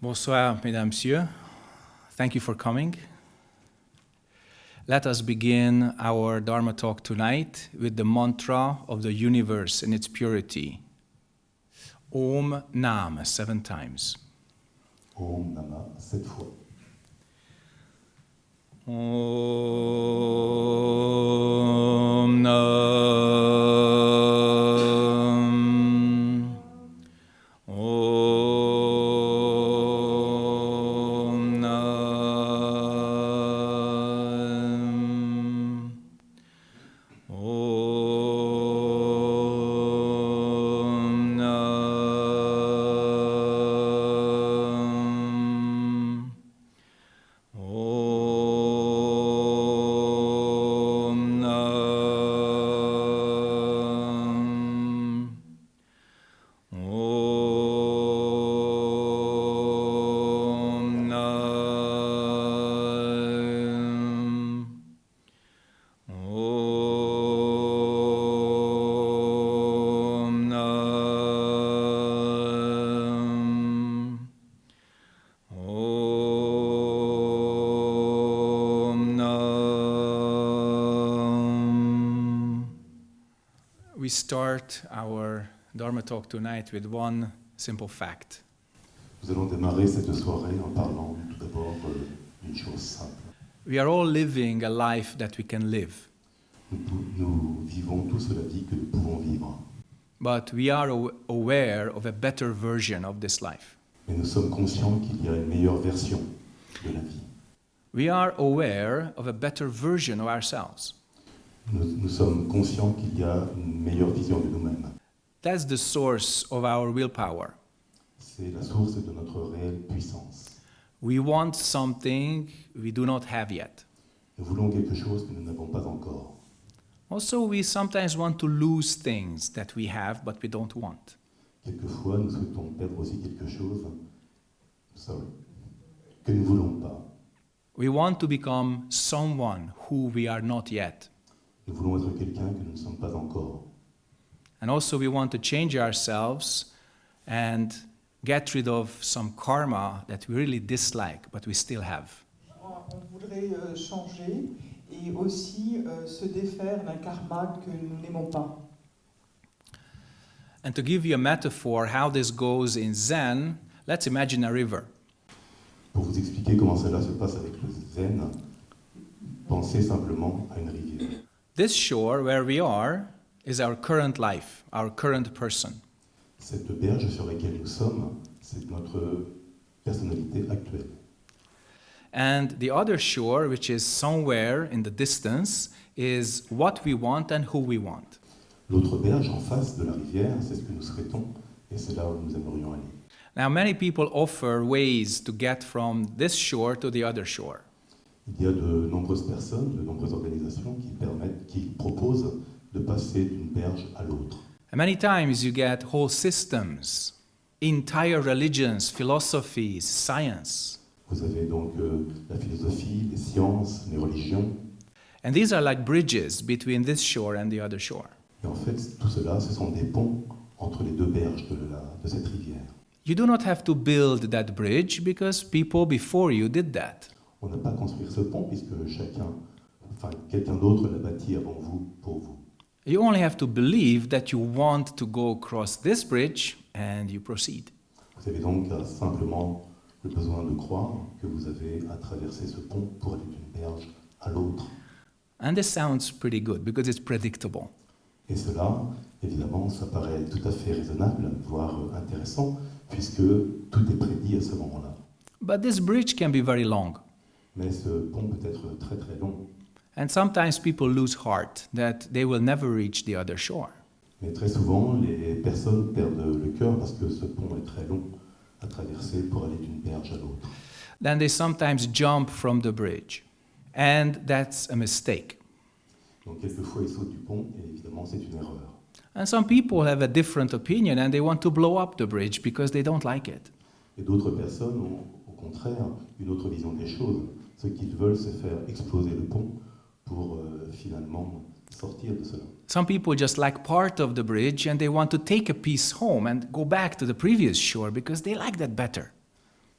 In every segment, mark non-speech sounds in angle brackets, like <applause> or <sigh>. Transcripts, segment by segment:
Bonsoir, mesdames, messieurs. Thank you for coming. Let us begin our Dharma talk tonight with the mantra of the universe in its purity. Om Nam, seven times. Om Nama, sept fois. Om Nam. Talk tonight with one simple fact. Nous allons démarrer cette soirée en parlant tout d'abord euh, d'une chose simple. We are all living a life that we can live, Nous, nous vivons tous la vie que nous pouvons vivre, but we are aware of a better version of this life. mais nous sommes conscients qu'il y a une meilleure version de la vie. We are aware of a better version of ourselves. Nous, nous sommes conscients qu'il y a une meilleure vision de nous-mêmes. That's the source of our willpower. C'est la source de notre réelle puissance. We want something we do not have yet. Nous voulons quelque chose que nous n'avons pas encore. Also, we sometimes want to lose things that we have but we don't want. Quelquefois, nous souhaitons perdre aussi quelque chose sorry, que nous voulons pas. We want to become someone who we are not yet. Nous voulons être quelqu'un que nous ne sommes pas encore. And also, we want to change ourselves and get rid of some karma that we really dislike but we still have. On voudrait euh, changer et aussi euh, se défaire d'un karma que nous n'aimons pas. And to give you a metaphor how this goes in Zen, let's imagine a river. Pour vous expliquer comment cela se passe avec le zen, pensez simplement à une rivière. This shore where we are is our current life, our current person. Cette berge sur laquelle nous sommes, c'est notre personnalité actuelle. And the other shore, which is somewhere in the distance, is what we want and who we want. L'autre berge en face de la rivière, c'est ce que nous souhaitons et c'est là où nous aimerions aller. Now, many people offer ways to get from this shore to the other shore. Il y a de nombreuses personnes, de nombreuses organisations qui permettent, qui proposent de passer d'une berge à l'autre. And many times you get whole systems, entire religions, philosophies, science. Vous avez donc euh, la philosophie, les sciences, les religions, And these are like bridges between this shore and the other shore. et en fait tout cela, ce sont des ponts entre les deux berges de, la, de cette rivière. You do not have to build that bridge because people before you did that. On n'a pas à construire ce pont puisque chacun, enfin quelqu'un d'autre l'a bâti avant vous, pour vous. You only have to believe that you want to go across this bridge and you proceed. Vous avez donc simplement le besoin de croire que vous avez à traverser ce pont pour aller d'une berge à l'autre. And this sounds pretty good because it's predictable. Et cela, évidemment, ça paraît tout à fait raisonnable, voire intéressant, puisque tout est prédit à ce moment-là. But this bridge can be very long. Mais ce pont peut être très très long. And sometimes people lose heart that they will never reach the other shore. Mais très souvent, les personnes perdent le cœur parce que ce pont est très long à traverser pour aller d'une berge à l'autre. Then they sometimes jump from the bridge. And that's a mistake. Donc quelquefois, ils sautent du pont et évidemment, c'est une erreur. And some people have a different opinion and they want to blow up the bridge because they don't like it. Et d'autres personnes ont au contraire une autre vision des choses. Ce qu'ils veulent, c'est faire exploser le pont pour euh, finalement sortir de cela. Some people just like part of the bridge and they want to take a piece home and go back to the previous shore because they like that better.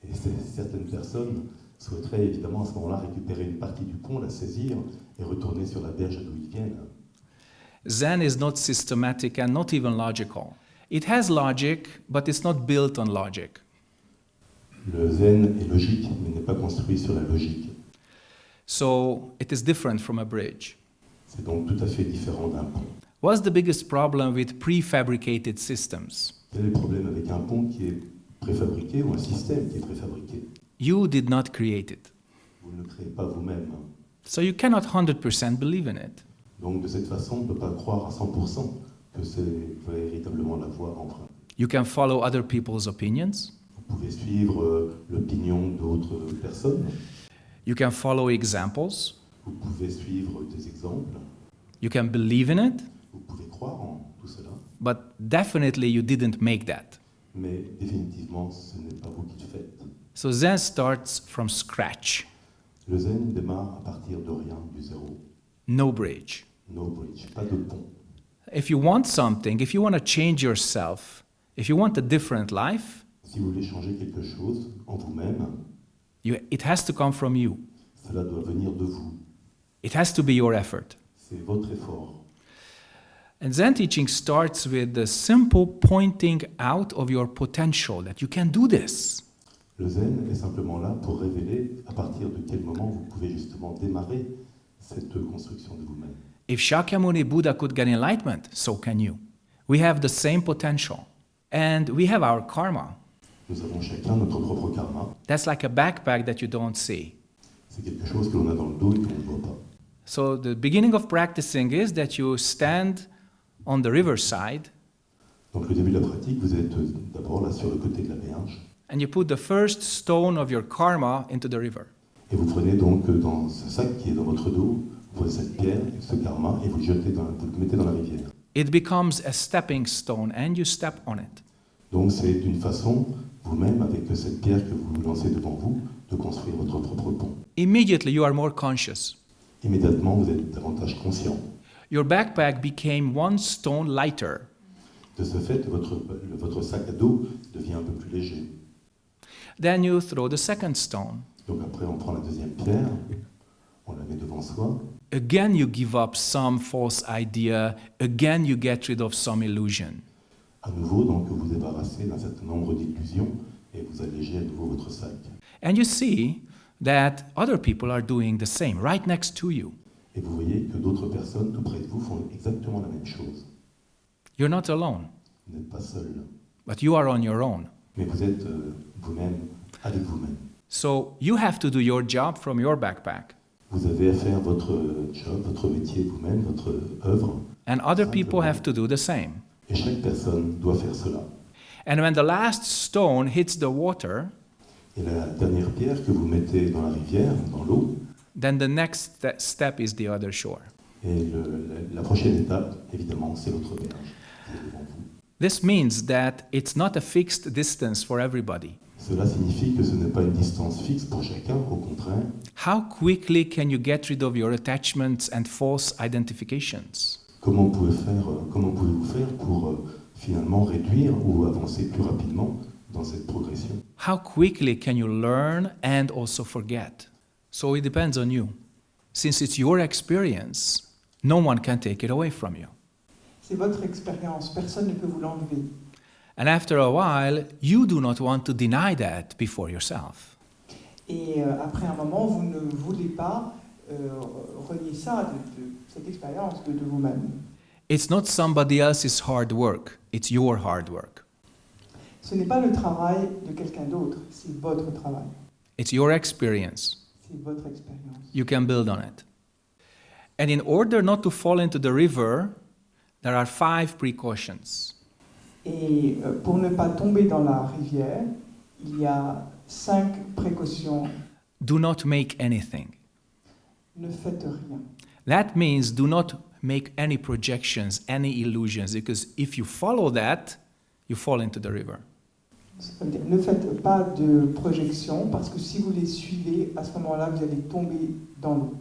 Et certaines personnes souhaiteraient évidemment à ce moment-là récupérer une partie du pont, la saisir et retourner sur la berge d'où ils viennent. Zen is not systematic and not even logical. It has logic, but it's not built on logic. Le zen est logique, mais n'est pas construit sur la logique. So it is different from a bridge. C'est donc tout à fait différent d'un pont. What's the biggest problem with prefabricated systems? Quel est le problème avec un pont qui est préfabriqué ou un système qui est préfabriqué You did not create it. Vous ne le créez pas vous-même. So you cannot 100% believe in it. Donc de cette façon, on ne peut pas croire à 100% que c'est véritablement la voie empruntée. You can follow other people's opinions. Vous pouvez suivre euh, l'opinion d'autres personnes, You can follow examples. vous pouvez suivre des exemples, You can believe in it. vous pouvez croire en tout cela, But definitely you didn't make that. mais définitivement, ce n'est pas vous qui le faites. So Zen starts from scratch. Le zen démarre à partir de rien, du zéro. No bridge. No bridge, pas de pont. If you want something, if you want to change yourself, if you want a different life, Si vous voulez changer quelque chose en vous-même, you, it has to come from you. cela doit venir de vous. It has to be your effort. C'est votre effort. And Zen teaching starts with the simple pointing out of your potential that you can do this. Le zen est simplement là pour révéler à partir de quel moment vous pouvez justement démarrer cette construction de vous-même. If Shakyamuni Buddha could get enlightenment, so can you. We have the same potential. And we have our karma. Nous avons chacun notre propre karma. That's like a backpack that you don't see. C'est quelque chose que l'on a dans le dos et ne voit pas. So the beginning of practicing is that you stand on the riverside Donc le début de la pratique, vous êtes euh, d'abord là sur le côté de la berge and you put the first stone of your karma into the river. et vous prenez donc euh, dans ce sac qui est dans votre dos, cette pierre, ce karma et vous le jetez dans, vous le mettez dans la rivière. It becomes a stepping stone and you step on it. Donc c'est une façon, vous-même, avec cette pierre que vous lancez devant vous, de construire votre propre pont. Immediately you are more conscious. Immédiatement, vous êtes davantage conscient. Your backpack became one stone lighter. De ce fait, votre, votre sac à dos devient un peu plus léger. Then you throw the second stone. Donc après, on prend la deuxième pierre, on la met devant soi, Again, you give up some false idea. Again, you get rid of some illusion. À nouveau, donc, vous débarrassez d'un certain nombre d'illusions et vous allégez à nouveau votre sac. And you see that other people are doing the same right next to you. Et vous voyez que d'autres personnes tout près de vous font exactement la même chose. You're not alone, Vous n'êtes pas seul, but you are on your own. mais vous êtes euh, vous-même avec vous-même. So you have to do your job from your backpack. Vous avez à faire votre euh, job, votre métier vous-même, votre œuvre, And other people have to do the same. Et chaque personne doit faire cela. And when the last stone hits the water, Et la dernière pierre que vous mettez dans la rivière, dans l'eau, then the next step is the other shore. et le- la, la prochaine étape, évidemment, c'est l'autre berge qui est devant vous. This means that it's not a fixed distance for everybody. Cela signifie que ce n'est pas une distance fixe pour chacun, au contraire. How quickly can you get rid of your attachments and false identifications? Comment pouvez faire, euh, comment pouvez-vous faire pour euh, finalement réduire ou avancer plus rapidement dans cette progression? How quickly can you learn and also forget? So it depends on you. Since it's your experience, no one can take it away from you. C'est votre expérience, personne ne peut vous l'enlever. And after a while, you do not want to deny that before yourself. Et euh, après un moment, vous ne voulez pas euh, renier ça, de, de cette expérience de, de vous-même. It's not somebody else's hard work, it's your hard work. Ce n'est pas le travail de quelqu'un d'autre, c'est votre travail, It's your experience. c'est votre expérience. You can build on it. And in order not to fall into the river, there are five precautions. Et euh, pour ne pas tomber dans la rivière, il y a cinq précautions. Do not make anything. Ne faites rien. That means do not make any projections, any illusions, because if you follow that, you fall into the river. Ça veut dire, Ne faites pas de projections parce que si vous les suivez, à ce moment-là, vous allez tomber dans l'eau.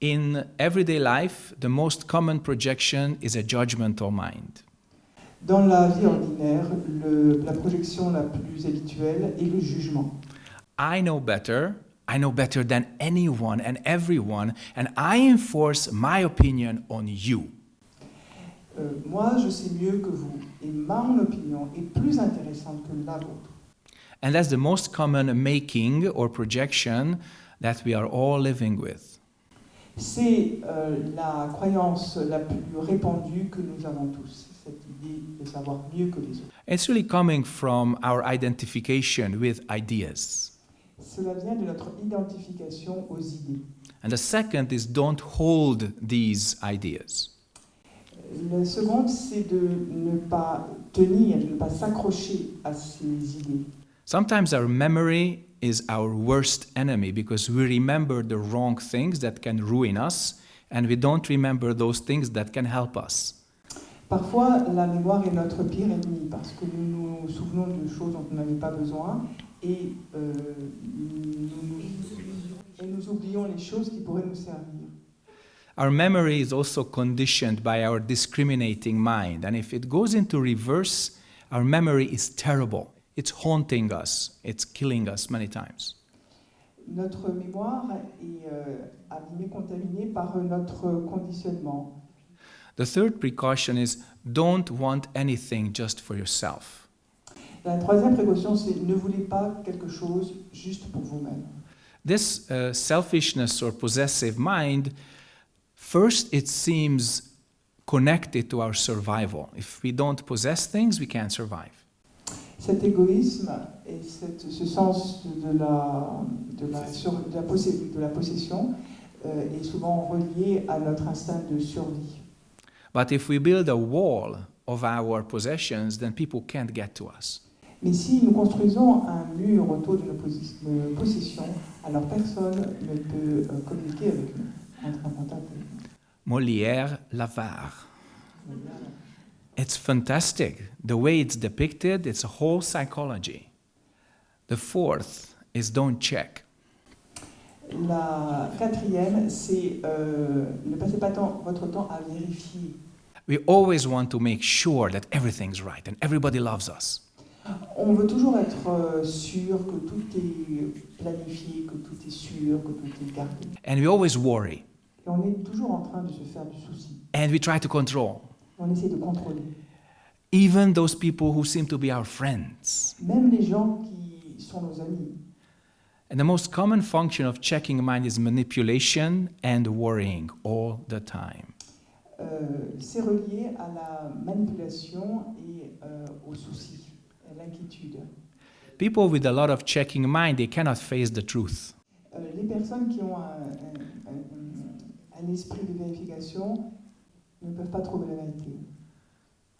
In everyday life, the most common projection is a judgmental mind. Dans la vie ordinaire, le- la projection la plus habituelle est le jugement. I know better. I know better than anyone and everyone, and I enforce my opinion on you. Euh, moi, je sais mieux que vous, et mon opinion est plus intéressante que la vôtre. And that's the most common making or projection that we are all living with. C'est euh, la croyance la plus répandue que nous avons tous, cette idée de savoir mieux que les autres. It's really coming from our identification with ideas. Cela vient de notre identification aux idées. And the second is don't hold these ideas. Le second, c'est de ne pas tenir, de ne pas s'accrocher à ces idées. Sometimes our memory is our worst enemy because we remember the wrong things that can ruin us and we don't remember those things that can help us. Parfois, la mémoire est notre pire ennemi parce que nous nous souvenons de choses dont on n'avait pas besoin et, euh, nous, nous- et nous oublions les choses qui pourraient nous servir. Our memory is also conditioned by our discriminating mind, and if it goes into reverse, our memory is terrible. It's haunting us, it's killing us many times. Notre mémoire est euh, abîmée, contaminée par notre conditionnement. The third precaution is don't want anything just for yourself. La troisième précaution, c'est ne voulez pas quelque chose juste pour vous-même. This uh, selfishness or possessive mind, first it seems connected to our survival. If we don't possess things, we can't survive. Cet égoïsme et cette- ce sens de la, de la, sur- de la, possé- de la possession euh, est souvent relié à notre instinct de survie. But if we build a wall of our possessions, then people can't get to us. Mais si nous construisons un mur autour de nos posi- de nos possessions, alors personne ne peut euh, communiquer avec nous. Molière, l'avare. It's fantastic. The way it's depicted, it's a whole psychology. The fourth is don't check. La quatrième, c'est euh, ne passez pas tant- votre temps à vérifier. We always want to make sure that everything's right and everybody loves us. On veut toujours être euh, sûr que tout est planifié, que tout est sûr, que tout est gardé. And we always worry. Et on est toujours en train de se faire du souci. And we try to control. On essaie de contrôler. Even those people who seem to be our friends. Même les gens qui sont nos amis. And the most common function of checking mind is manipulation and worrying all the time. Euh, c'est relié à la manipulation et euh, au souci. People with a lot of checking mind, they cannot face the truth. Euh, les personnes qui ont un, un- un- un esprit de vérification ne peuvent pas trouver la vérité.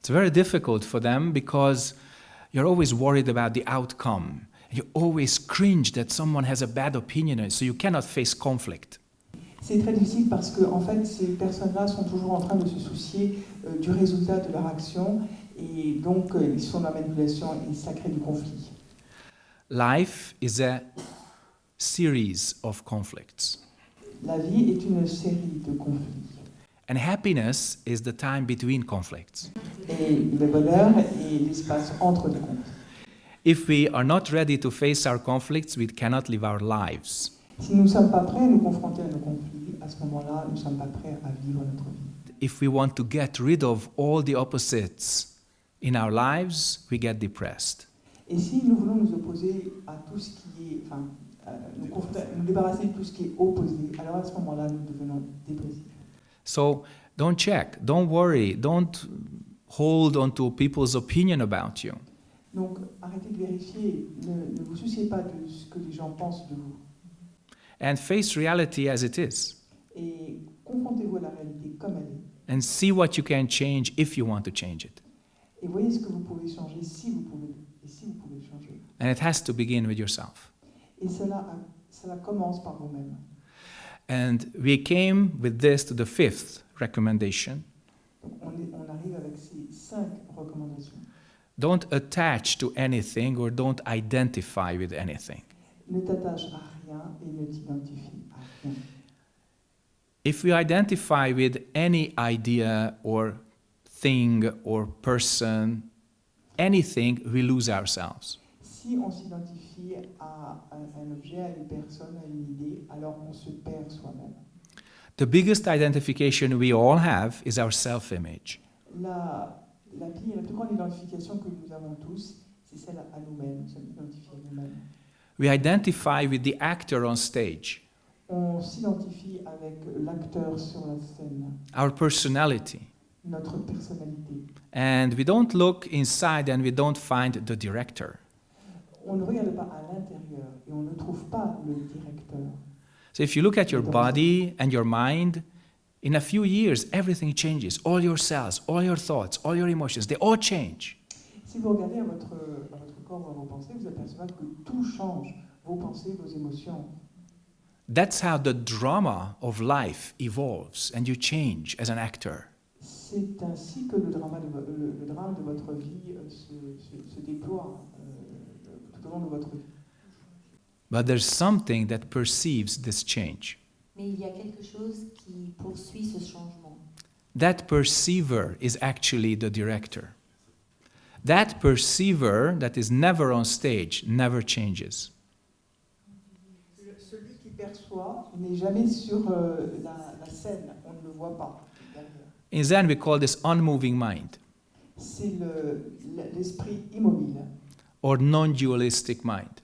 It's very difficult for them because you're always worried about the outcome. You always cringe that someone has a bad opinion, so you cannot face conflict. C'est très difficile parce que en fait, ces personnes-là sont toujours en train de se soucier euh, du résultat de leur action et donc euh, ils sont dans la manipulation et ça crée du conflit. Life is a series of conflicts, La vie est une série de conflits and happiness is the time between conflicts. et le bonheur est l'espace entre les conflits. If we are not ready to face our conflicts, we cannot live our lives. Si nous sommes pas prêts à nous confronter à nos conflits, à ce moment-là, nous sommes pas prêts à vivre notre vie. If we want to get rid of all the opposites in our lives, we get depressed. Et si nous voulons nous opposer à tout ce qui est, enfin, euh, nous, nous débarrasser de tout ce qui est opposé, alors à ce moment-là, nous devenons dépressifs. So don't check, don't worry, don't hold on to people's opinion about you. Donc, arrêtez de vérifier, ne, ne vous souciez pas de ce que les gens pensent de vous. And face reality as it is. Et confrontez-vous à la réalité comme elle est. And see what you can change if you want to change it. Et voyez ce que vous pouvez changer si vous pouvez, et si vous pouvez changer. And it has to begin with yourself. Et cela, cela commence par vous-même. And we came with this to the fifth recommendation. Donc, on, est- on arrive avec ces cinq recommandations. Don't attach to anything or don't identify with anything. Ne t'attache à rien et ne t'identifie à rien. If we identify with any idea or thing or person, anything, we lose ourselves. Si on s'identifie à un, objet, à une personne, à une idée, alors on se perd soi-même. The biggest identification we all have is our self image. La, la, pire- la plus grande identification que nous avons tous, c'est celle à nous-mêmes, identifiés à nous-mêmes. We identify with the actor on stage, On s'identifie avec l'acteur sur la scène, our personality, notre personnalité. and we don't look inside and we don't find the director. On ne regarde pas à l'intérieur et on ne trouve pas le directeur. So if you look at your body and your mind, in a few years, everything changes. All your cells, all your thoughts, all your emotions, they all change. Si vous regardez à votre, à votre corps à vos pensées, vous apercevez que tout change. Vos pensées, vos émotions. That's how the drama of life evolves and you change as an actor. C'est ainsi que le drama de, le, le drame de votre vie euh, se, se- se déploie euh, tout au long de votre vie. But there's something that perceives this change. Mais il y a quelque chose qui poursuit ce changement. That perceiver is actually the director. That perceiver that is never on stage never changes. Le- Celui qui perçoit n'est jamais sur euh, la, la scène, on ne le voit pas. In Zen, we call this unmoving mind C'est le- immobile, or non dualistic mind,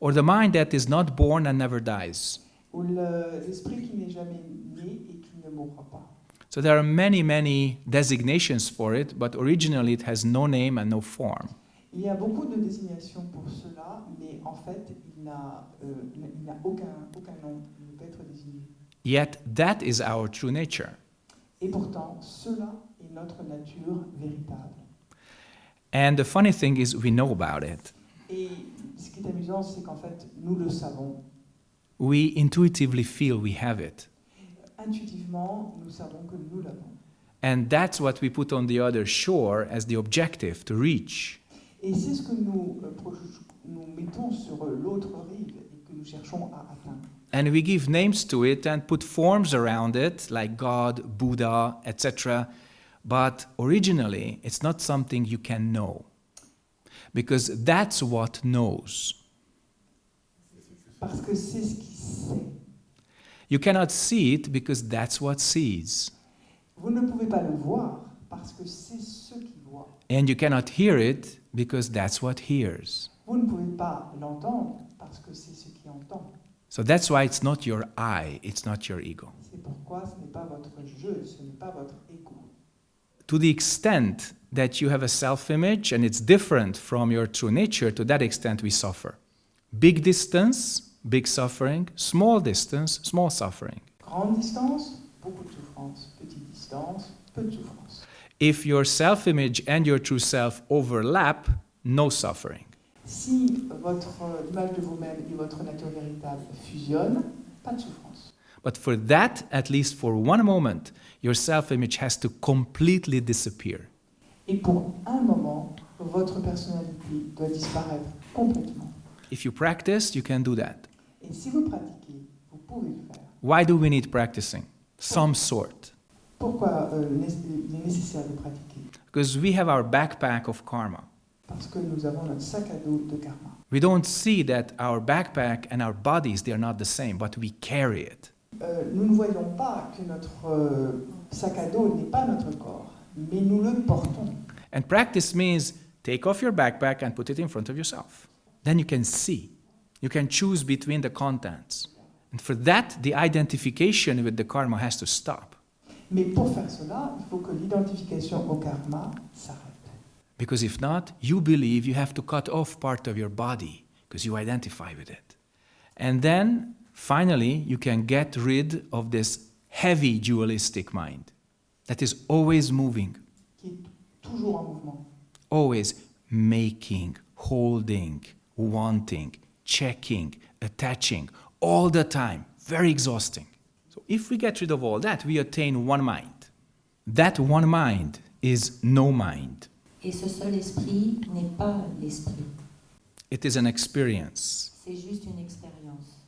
or the mind that is not born and never dies. ou le- qui n'est jamais né et qui ne mourra pas. So there are many, many designations for it, but originally it has no name and no form. Il y a beaucoup de désignations pour cela, mais en fait, il n'a euh, aucun, aucun nom, il ne peut être désigné. Yet that is our true nature. Et pourtant, cela est notre nature véritable. And the funny thing is, we know about it. Et ce qui est amusant, c'est qu'en fait, nous le savons. We intuitively feel we have it. Intuitivement, nous savons que nous l'avons. And that's what we put on the other shore as the objective to reach. Et c'est ce que nous, euh, nous mettons sur l'autre rive et que nous cherchons à atteindre. And we give names to it and put forms around it, like God, Buddha, etc. But originally, it's not something you can know. Because that's what knows. Parce que c'est ce qui sait. You cannot see it because that's what sees. Vous ne pouvez pas le voir parce que c'est ce qui voit. And you cannot hear it because that's what hears. Vous ne pouvez pas l'entendre parce que c'est ce qui entend. So that's why it's not your I, it's not your ego. C'est pourquoi ce n'est pas votre je, ce n'est pas votre ego. To the extent that you have a self image and it's different from your true nature, to that extent we suffer. Big distance, big suffering. Small distance, small suffering. Grande distance, beaucoup de souffrance. Petite distance, peu de souffrance. If your self image and your true self overlap, no suffering. Si votre euh, l'image de vous-même et votre nature véritable fusionnent, pas de souffrance. But for that, at least for one moment, your self image has to completely disappear. Et pour un moment, votre personnalité doit disparaître complètement. If you practice, you can do that. Et si vous pratiquez, vous pouvez le faire. Why do we need practicing? Some sort. Pourquoi euh, il est nécessaire de pratiquer Because we have our backpack of karma. Parce que nous avons notre sac à dos de karma. We don't see that our backpack and our bodies, they are not the same, but we carry it. Euh, nous ne voyons pas que notre euh, sac à dos n'est pas notre corps, mais nous le portons. And practice means take off your backpack and put it in front of yourself. Then you can see. You can choose between the contents. And for that, the identification with the karma has to stop. Mais pour faire cela, il faut que l'identification au karma s'arrête. Because if not, you believe you have to cut off part of your body because you identify with it. And then, finally, you can get rid of this heavy dualistic mind that is always moving, qui est toujours en mouvement, always making, holding, wanting, checking, attaching, all the time. Very exhausting. So, if we get rid of all that, we attain one mind. That one mind is no mind, Et ce seul esprit n'est pas l'esprit. it is an experience. C'est juste une expérience.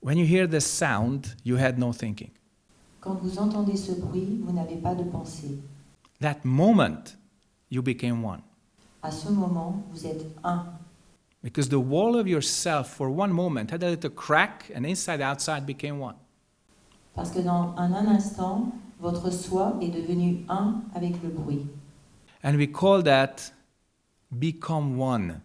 When you hear this sound, you had no thinking. Quand vous entendez ce bruit, vous n'avez pas de pensée. that moment you became one. À ce moment, vous êtes un. Because the wall of yourself for one moment had a little crack and inside outside became one. Parce que dans un, un instant, votre soi est devenu un avec le bruit. And we call that become one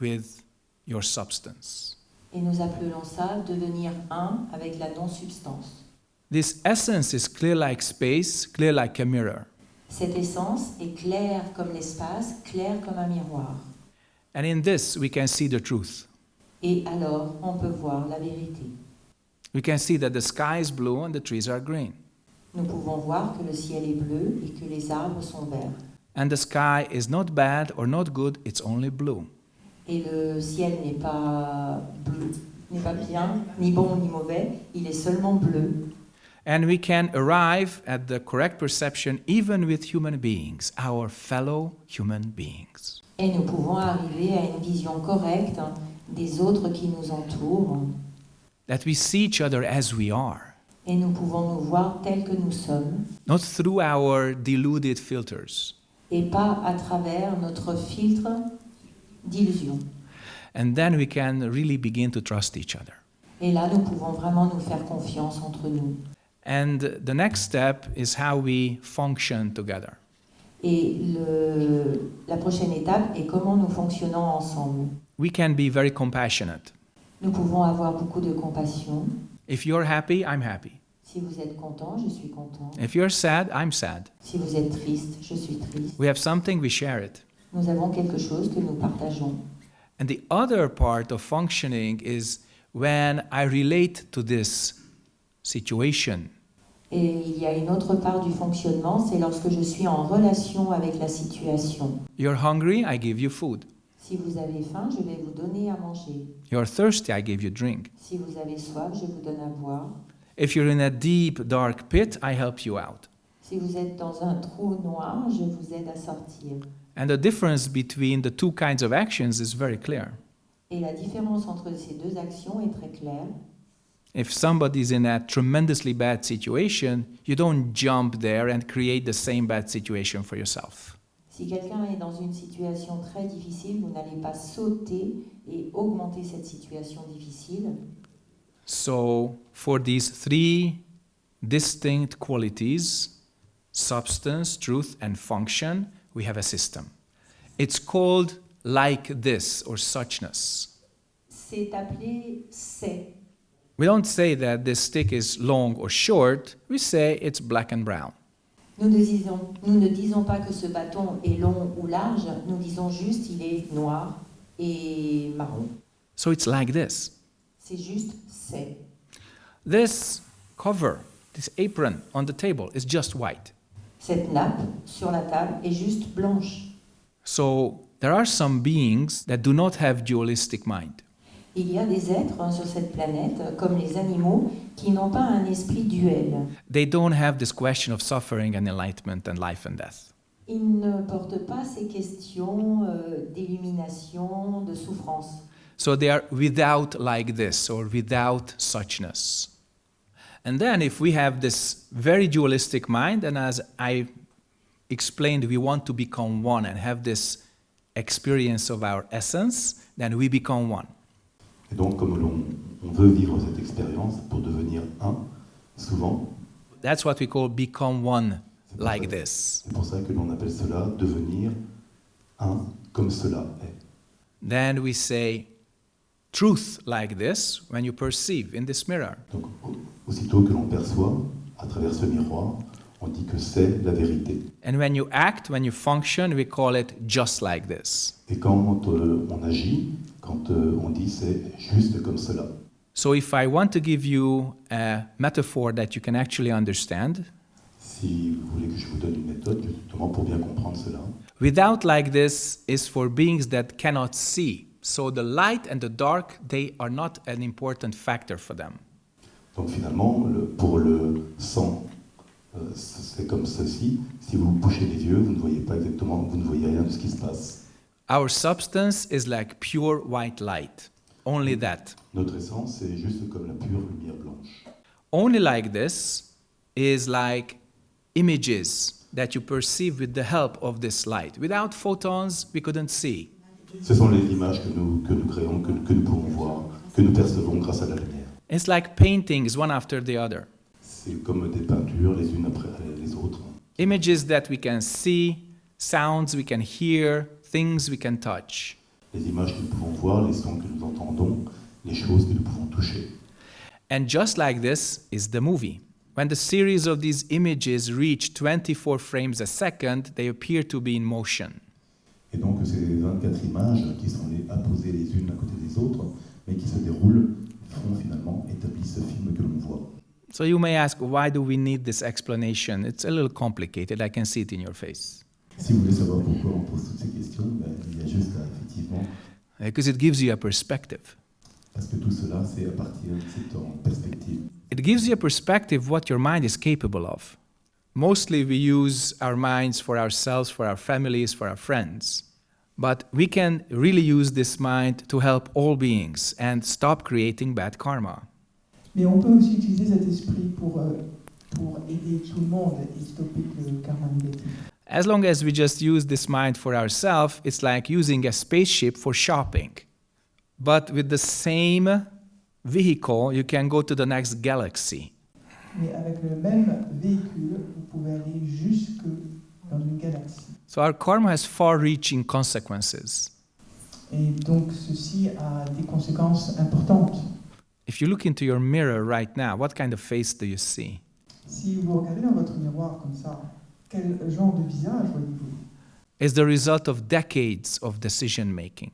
with your substance. Et nous appelons ça devenir un avec la non-substance. This essence is clear like space, clear like a mirror. Cette essence est claire comme l'espace, claire comme un miroir. And in this, we can see the truth. Et alors, on peut voir la vérité. We can see that the sky is blue and the trees are green. Nous pouvons voir que le ciel est bleu et que les arbres sont verts. And the sky is not bad or not good, it's only blue. Et le ciel n'est pas bleu, n'est pas bien, ni bon ni mauvais, il est seulement bleu. And we can arrive at the correct perception even with human beings, our fellow human beings. Et nous pouvons arriver à une vision correcte des autres qui nous entourent. That we see each other as we are, Et nous pouvons nous voir tels que nous sommes, not through our deluded filters. et pas à travers notre filtre d'illusion. And then we can really begin to trust each other. Et là, nous pouvons vraiment nous faire confiance entre nous. And the next step is how we function together. Et le- la prochaine étape est comment nous fonctionnons ensemble. We can be very compassionate. Nous pouvons avoir beaucoup de compassion. If you're happy, I'm happy. Si vous êtes content, je suis content. If you're sad, I'm sad. Si vous êtes triste, je suis triste. We have something, we share it. Nous avons quelque chose que nous partageons. And the other part of functioning is when I relate to this situation. Et il y a une autre part du fonctionnement, c'est lorsque je suis en relation avec la situation. You're hungry, I give you food. Si vous avez faim, je vais vous donner à manger. You're thirsty, I give you drink. Si vous avez soif, je vous donne à boire. If you're in a deep, dark pit, I help you out. Si vous êtes dans un trou noir, je vous aide à sortir. And the difference between the two kinds of actions is very clear. Et la différence entre ces deux actions est très claire. If somebody's in a tremendously bad situation, you don't jump there and create the same bad situation for yourself. Si quelqu'un est dans une situation très difficile, vous n'allez pas sauter et augmenter cette situation difficile. So, for these three distinct qualities substance, truth, and function we have a system. It's called like this or suchness. C'est appelé c'est. We don't say that this stick is long or short, we say it's black and brown. Nous ne, disons, nous ne disons pas que ce bâton est long ou large, nous disons juste il est noir et marron. So it's like this. C'est juste c'est. This cover, this apron on the table is just white. Cette nappe sur la table est juste blanche. So there are some beings that do not have dualistic mind. Il y a des êtres sur cette planète, comme les animaux, qui n'ont pas un esprit duel. They don't have this question of suffering and enlightenment and life and death. Ils ne portent pas ces questions euh, d'illumination, de souffrance. So they are without like this or without suchness. And then if we have this very dualistic mind, and as I explained, we want to become one and have this experience of our essence, then we become one. Et donc, comme l'on on veut vivre cette expérience pour devenir un, souvent, That's what we call become one c'est pour, like ça, this. c'est pour ça que l'on appelle cela devenir un comme cela est. Then we say truth like this when you perceive in this mirror. Donc, au- aussitôt que l'on perçoit à travers ce miroir, on dit que c'est la vérité. And when you act, when you function, we call it just like this. Et quand euh, on agit, quand euh, on dit c'est juste comme cela. So if I want to give you a metaphor that you can actually understand, Si vous voulez que je vous donne une méthode, justement pour bien comprendre cela, without like this is for beings that cannot see. So the light and the dark, they are not an important factor for them. donc finalement, le- pour le sang, euh, c'est comme ceci. Si vous bouchez les yeux, vous ne voyez pas exactement, vous ne voyez rien de ce qui se passe. Our substance is like pure white light. Only that. Notre essence, c'est juste comme la pure lumière blanche. Only like this is like images that you perceive with the help of this light. Without photons, we couldn't see. Ce sont les images que nous, que nous créons, que, que nous pouvons voir, que nous percevons grâce à la lumière. It's like paintings one after the other. C'est comme des peintures les unes après les autres. Images that we can see, sounds we can hear, things we can touch. Les images que nous pouvons voir, les sons que nous entendons, les choses que nous pouvons toucher. And just like this is the movie. When the series of these images reach 24 frames a second, they appear to be in motion. Et donc ces 24 images qui sont apposées les unes à côté des autres, mais qui se déroulent, font finalement, établissent ce film que l'on voit. So you may ask, why do we need this explanation? It's a little complicated. I can see it in your face. Si vous voulez savoir pourquoi on pose toutes ces questions, ben, il y a juste à, effectivement, Because it gives you a perspective. parce que tout cela, c'est à partir de cette perspective. It gives you a perspective what your mind is capable of. Mostly we use our minds for ourselves, for our families, for our friends. But we can really use this mind to help all beings and stop creating bad karma. Mais on peut aussi utiliser cet esprit pour, euh, pour aider tout le monde et stopper le karma négatif. As long as we just use this mind for ourselves, it's like using a spaceship for shopping. But with the same vehicle, you can go to the next galaxy. Mais avec le même véhicule, vous pouvez aller jusque dans une galaxie. So our karma has far reaching consequences. Et donc ceci a des conséquences importantes. If you look into your mirror right now, what kind of face do you see? Si vous regardez dans votre miroir comme ça, quel genre de visage voyez-vous It's the result of decades of decision making.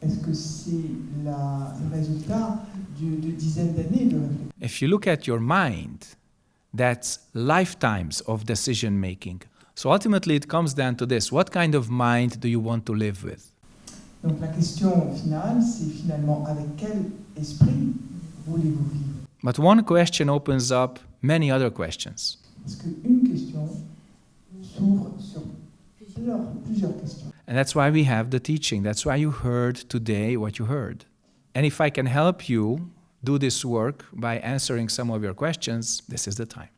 Est-ce que c'est le résultat de, de dizaines d'années de réflexion If you look at your mind, that's lifetimes of decision making. So ultimately, it comes down to this what kind of mind do you want to live with? Donc la question finale, c'est finalement avec quel esprit voulez-vous vivre But one question opens up many other questions. Parce qu'une question s'ouvre sur plusieurs, plusieurs questions. And that's why we have the teaching. That's why you heard today what you heard. And if I can help you do this work by answering some of your questions, this is the time.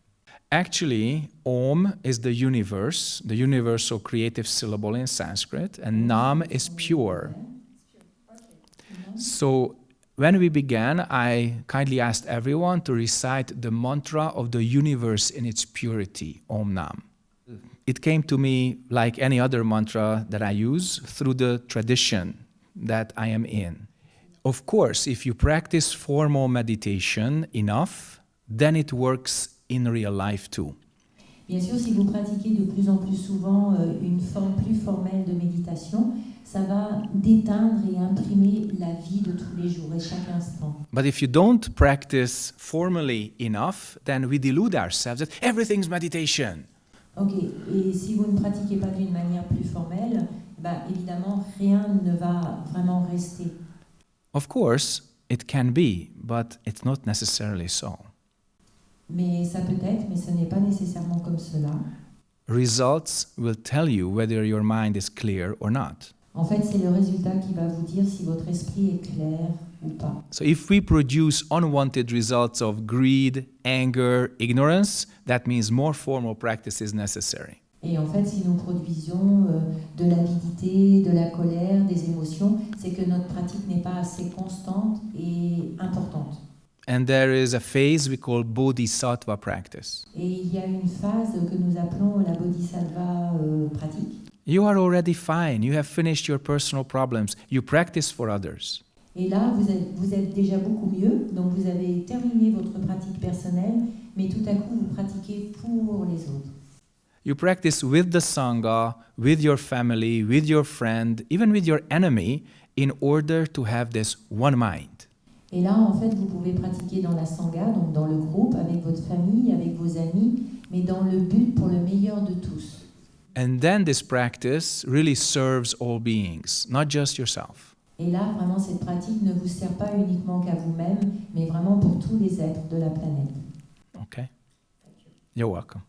Actually, Om is the universe, the universal creative syllable in Sanskrit, and Nam is pure. So when we began, I kindly asked everyone to recite the mantra of the universe in its purity, Om Nam. It came to me like any other mantra that I use through the tradition that I am in. Of course, if you practice formal meditation enough, then it works in real life too. Bien sûr, si vous pratiquez de plus en plus souvent euh, une forme plus formelle de méditation, ça va déteindre et imprimer la vie de tous les jours et chaque instant. But if you don't practice formally enough, then we delude ourselves that everything's meditation. Ok, et si vous ne pratiquez pas d'une manière plus formelle, bah, évidemment, rien ne va vraiment rester. Of course, it can be, but it's not necessarily so. Mais ça peut être, mais ce n'est pas nécessairement comme cela. Results will tell you whether your mind is clear or not. En fait, c'est le résultat qui va vous dire si votre esprit est clair. So if we produce unwanted results of greed, anger, ignorance, that means more formal practice is necessary. Et en fait, si nous produisions euh, de l'avidité, de la colère, des émotions, c'est que notre pratique n'est pas assez constante et importante. And there is a phase we call bodhisattva practice. Et il y a une phase que nous appelons la bodhisattva euh, pratique. You are already fine. You have finished your personal problems. You practice for others. Et là, vous êtes, vous êtes déjà beaucoup mieux, donc vous avez terminé votre pratique personnelle, mais tout à coup, vous pratiquez pour les autres. You practice with the Sangha, with your family, with your friend, even with your enemy, in order to have this one mind. Et là, en fait, vous pouvez pratiquer dans la sangha, donc dans le groupe, avec votre famille, avec vos amis, mais dans le but pour le meilleur de tous. And then this practice really serves all beings, not just yourself. Et là, vraiment, cette pratique ne vous sert pas uniquement qu'à vous-même, mais vraiment pour tous les êtres de la planète. Okay? You're welcome.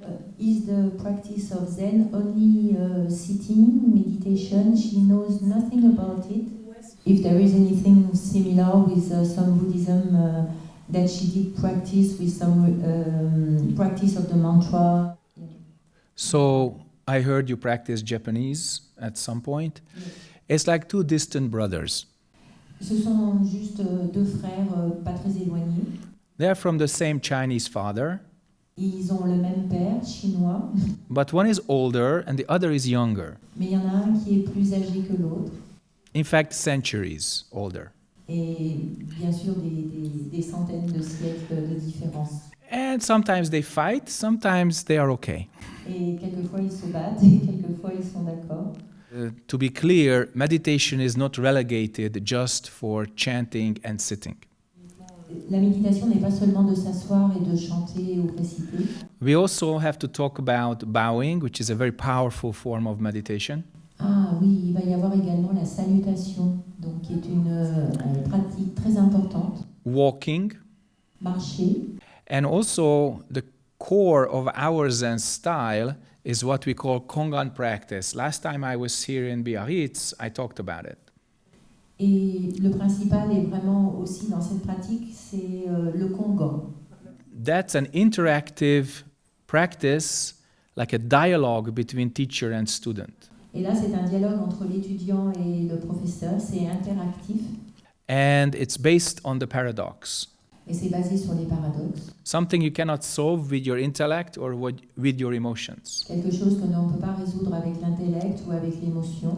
Uh, is the practice of Zen only uh, sitting, meditation? She knows nothing about it. If there is anything similar with uh, some Buddhism uh, that she did practice with some um, practice of the mantra. So I heard you practice Japanese at some point. It's like two distant brothers. Ce sont juste euh, deux frères euh, pas très éloignés. They're from the same Chinese father, Ils ont le même père, chinois, but one is older and the other is younger. mais il y en a un qui est plus âgé que l'autre. In fact, centuries older. Et bien sûr, des, des- des centaines de siècles de différence. And sometimes they fight, sometimes they are okay. Et quelquefois, ils se battent, <laughs> et quelquefois, ils sont d'accord. Uh, to be clear, meditation is not relegated just for chanting and sitting. La méditation n'est pas seulement de s'asseoir et de chanter ou réciter. We also have to talk about bowing, which is a very powerful form of meditation. Ah oui, il va y avoir également la salutation, donc qui est une euh, pratique très importante. Walking, Marcher. and also the core of our Zen style is what we call Kongan practice. Last time I was here in Biarritz, I talked about it. Et le principal est vraiment aussi dans cette pratique, c'est euh, le Kongan. That's an interactive practice, like a dialogue between teacher and student. Et là, c'est un dialogue entre l'étudiant et le professeur, c'est interactif And it's based on the paradox. Et c'est basé sur les paradoxes. Something you cannot solve with your intellect or with your emotions. Quelque chose que l'on ne peut pas résoudre avec l'intellect ou avec l'émotion.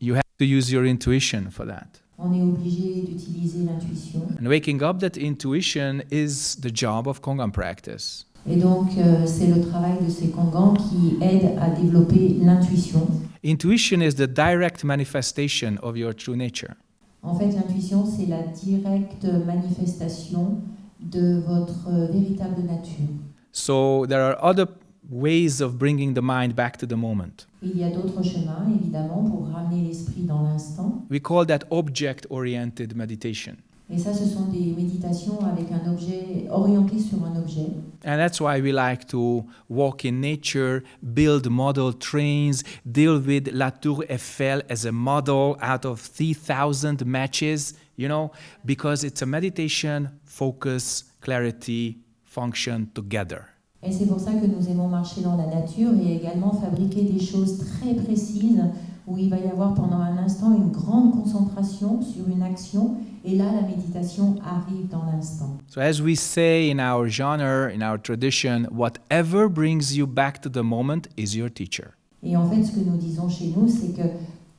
You have to use your intuition for that. On est obligé d'utiliser l'intuition. And waking up that intuition is the job of Kongan practice. Et donc, euh, c'est le travail de ces Kongans qui aide à développer l'intuition. Intuition is the direct manifestation of your true nature. En fait, l'intuition, c'est la directe manifestation de votre euh, véritable nature. So there are other ways of bringing the mind back to the moment. Il y a d'autres chemins, évidemment, pour ramener l'esprit dans l'instant. We call that object oriented meditation. Et ça, ce sont des méditations avec un objet orienté sur un objet. And that's why we like to walk in nature, build model trains, deal with La Tour Eiffel as a model out of 3,000 matches, you know, because it's a meditation, focus, clarity, function together. Et c'est pour ça que nous aimons marcher dans la nature et également fabriquer des choses très précises où il va y avoir pendant un instant une grande concentration sur une action et là la méditation arrive dans l'instant. So, as we say in our genre, in our tradition, whatever brings you back to the moment is your teacher. Et en fait ce que nous disons chez nous c'est que